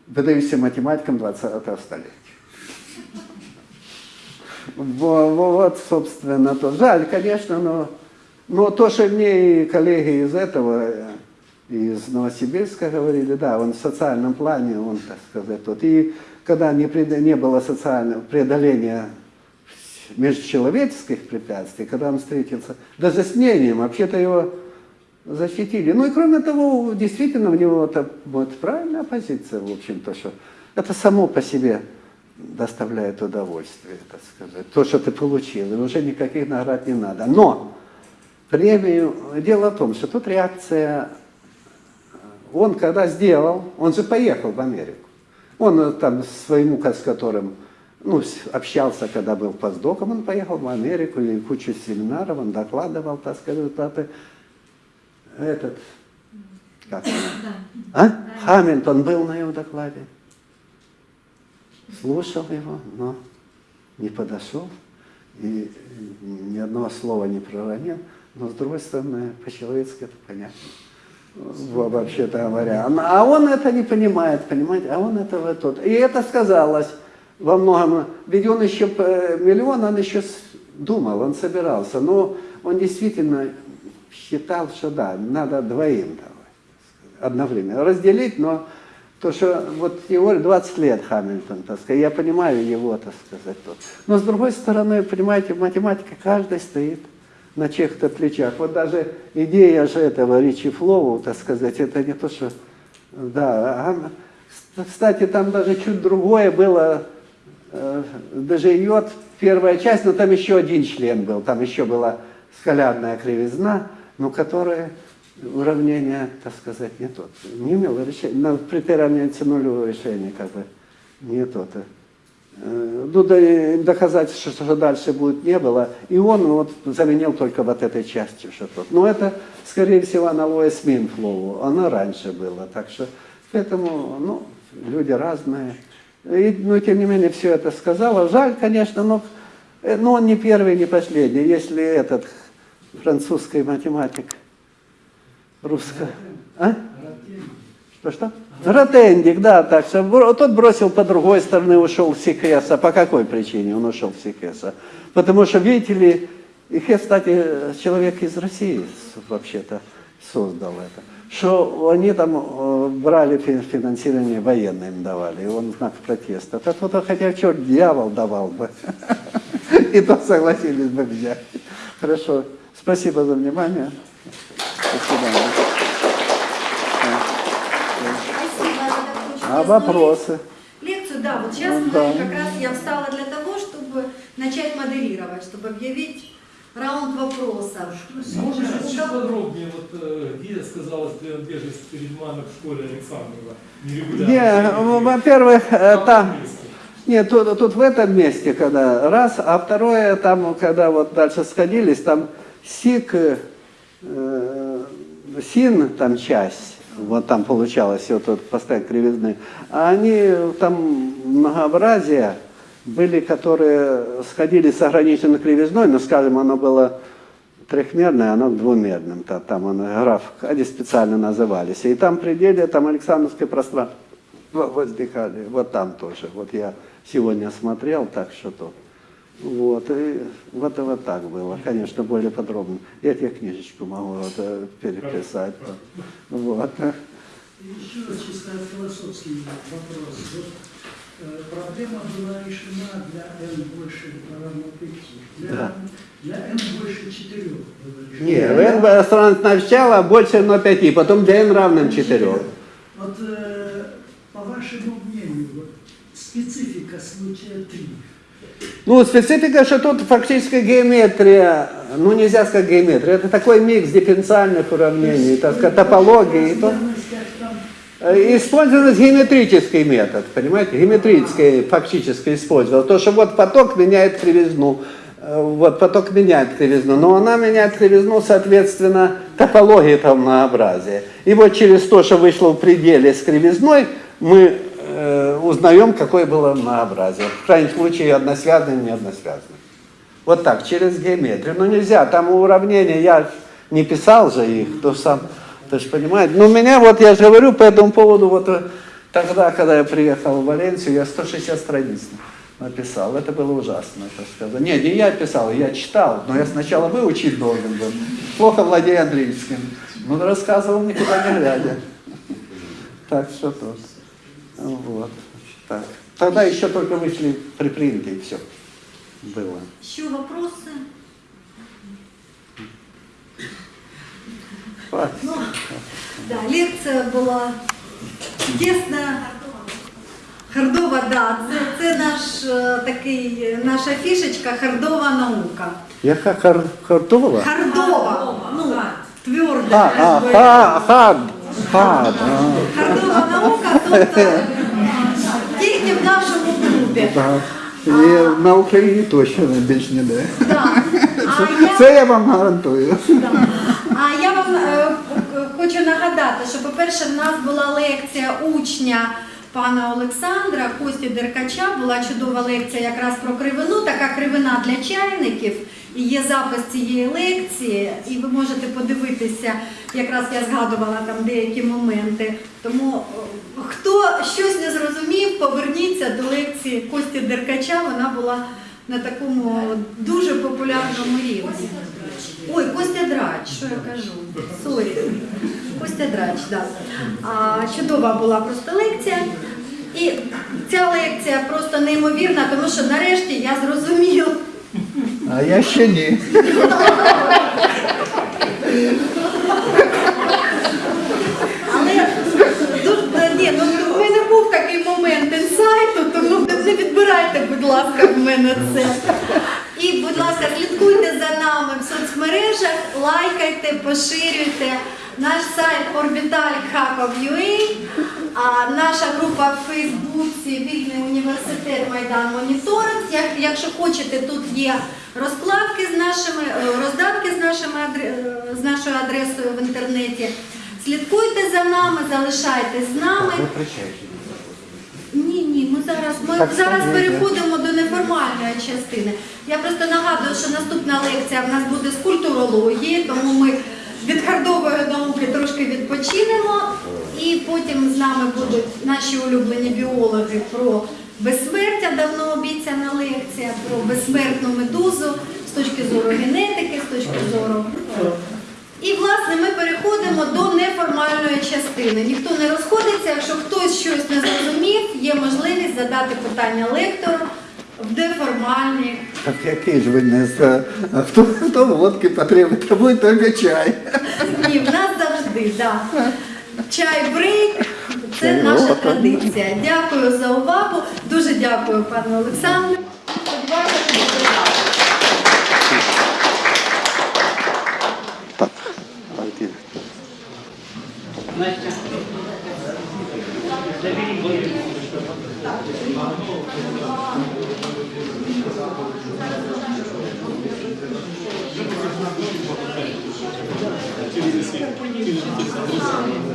B: выдающимся математиком 20-го столетия. Во- во- Вот, собственно, то. Жаль, конечно, но, но то, что мне и коллеги из этого, э, из Новосибирска говорили, да, он в социальном плане, он, так сказать, тот. И когда не, не было социального преодоления межчеловеческих препятствий, когда он встретился, даже с мнением, вообще-то его защитили. Ну и кроме того, действительно, у него это вот правильная позиция, в общем-то, что это само по себе доставляет удовольствие, так сказать. То, что ты получил, и уже никаких наград не надо. Но премию, дело в том, что тут реакция, он когда сделал, он же поехал в Америку. Он э, там с своим, с которым ну, общался, когда был постдоком, он поехал в Америку, и кучу семинаров, он докладывал, так сказать. Этот Как она? А? Хамильтон был на его докладе. Слушал его, но не подошел и ни одного слова не проронил. Но с другой стороны, по-человечески это понятно. Во- Вообще-то говоря. А он это не понимает, понимаете? А он этого тот. И это сказалось во многом. Ведь он еще э, миллион, он еще думал, он собирался. Но он действительно считал, что да, надо двоим давать одновременно. Разделить, но то, что вот его 20 лет Хамильтон, так сказать, я понимаю его, так сказать. Тут. Но с другой стороны, понимаете, математика каждый стоит на чьих-то плечах. Вот даже идея же этого Ричи Флоу, так сказать, это не то, что... Да, а, кстати, там даже чуть другое было, э, даже йод, первая часть, но там еще один член был, там еще была скалярная кривизна, но которая уравнение, так сказать, не тот. Не имело решения, при равняется нулевое решение, как бы, не тот. Э, Ну, и доказать, что, что дальше будет, не было. И он вот заменил только вот этой частью, что тут. Но это, скорее всего, аналогия с Минфлоу. Она раньше была. Так что, поэтому, ну, люди разные. И, но, тем не менее, все это сказала. Жаль, конечно, но, э, но он не первый, не последний. Если этот французский математик, русско... А? Что-что? Ротендик, да, так что тот бросил по другой стороне, ушел в Сикеса. По какой причине он ушел в Сикеса? Потому что, видите ли, и Хес, кстати, человек из России вообще-то создал это. Что они там э, брали фи- финансирование военное им давали, и он знак протеста. Так вот, хотя черт дьявол давал бы. И то согласились бы взять. Хорошо. Спасибо за внимание. До свидания.
A: Спасибо за такую
B: А вопросы?
A: Лекцию, да, вот сейчас
B: Ну,
A: мы
B: да.
A: как раз я встала для того, чтобы начать модерировать, чтобы объявить раунд вопросов.
D: Можно чуть
A: Да.
D: подробнее, вот э, где сказалось принадлежность перед мамой в школе Александрова?
B: Не,
D: Нерегулярно.
B: во-первых, э, там... Нет, тут, тут в этом месте, когда раз, а второе, там, когда вот дальше сходились, там сик, э, э, син, там часть, вот там получалось, вот тут поставить кривизны, а они там многообразие были, которые сходили с ограниченной кривизной, но, скажем, оно было трехмерное, оно к двумерным, та- там он, граф, они специально назывались, и там пределе, там Александровское пространство, во- возникали. Вот там тоже. Вот я сегодня смотрел, так что то. Вот, и вот, вот так было. Конечно, более подробно. Я тебе книжечку могу вот, э, переписать. Вот.
C: Еще чисто философский вопрос. Вот, э, проблема была решена для n больше равно 5. Для,
B: Да.
C: для n больше 4 было решено.
B: Не, n сначала больше 0,5, потом для n равным 4.
C: Вот э, по вашему мнению, вот, специфика случая 3.
B: Ну, специфика, что тут фактически геометрия, ну нельзя сказать геометрия, это такой микс дифференциальных уравнений, так сказать, топологии. и то- Использован геометрический метод, понимаете, геометрический фактически использовал. То, что вот поток меняет кривизну, э, вот поток меняет кривизну, но она меняет кривизну, соответственно, топологии там многообразия. И вот через то, что вышло в пределе с кривизной, мы э, узнаем, какое было многообразие. В крайнем случае, односвязанное, не односвязанное. Вот так, через геометрию. Ну нельзя, там уравнения, я не писал же их, то сам, ты же понимаете. Но меня вот, я же говорю по этому поводу, вот э, тогда, когда я приехал в Валенсию, я 160 страниц написал. Это было ужасно, так сказать. Не, не я писал, я читал, но я сначала выучить должен был. Плохо владею английским. Ну, рассказывал никуда не глядя. Так что то. Вот. Так. Тогда еще только вышли припринты и все. Было.
A: Еще вопросы? Ну, да, лекція була чудесна. Хардова, да, це, це наш такий, наша фішечка хардова наука.
B: Яка хар, хартова?
A: Хардова, ну, тверда.
B: А, а, хад, хад. а.
A: Наука, тобто тільки в нашому клубі.
B: Так.
E: І на Україні точно більш ніде.
A: Да. А я,
E: Це я вам гарантую.
A: а я вам е, хочу хочу нагадати, що, по-перше, в нас була лекція учня пана Олександра Кості Деркача. Була чудова лекція якраз про кривину, така кривина для чайників. І є запис цієї лекції, і ви можете подивитися, якраз я згадувала там деякі моменти. Тому хто щось не зрозумів, поверніться до лекції Кості Деркача. Вона була на такому дуже популярному рівні. Ой, Костя Драч, що я кажу? Сорі. Костя Драч, так. А, чудова була просто лекція. І ця лекція просто неймовірна, тому що нарешті я зрозуміла.
E: А я ще ні.
A: Але дуже, ні, ну в мене був такий момент інсайту, тому не відбирайте, будь ласка, в мене це. І, будь ласка, слідкуйте за нами в соцмережах, лайкайте, поширюйте наш сайт orbital.hackov.ua, а наша група в Фейсбуці Вільний університет Майдан Моніторинг. Як- Якщо хочете, тут є розкладки з нашими, е, роздатки з, нашими, е, з нашою адресою в інтернеті. Слідкуйте за нами, залишайтесь з нами. Ні, ні, ми зараз ми
E: Так,
A: зараз
E: скажіть.
A: переходимо до неформальної частини. Я просто нагадую, що наступна лекція в нас буде з культурології, тому ми від хардової науки трошки відпочинемо, і потім з нами будуть наші улюблені біологи про безсмертя, давно обіцяна лекція, про безсмертну медузу з точки зору генетики, з точки зору. І власне ми переходимо до неформальної частини. Ніхто не розходиться. Якщо хтось щось не зрозумів, є можливість задати питання лектору в неформальній.
E: Так який ж ви не з... А хто, хто водки потребує, то буде тільки чай.
A: Ні, в нас завжди, да. Чай брейк. Це наша традиція. Дякую за увагу. Дуже дякую, пане Олександру. Так.
B: Так, que não.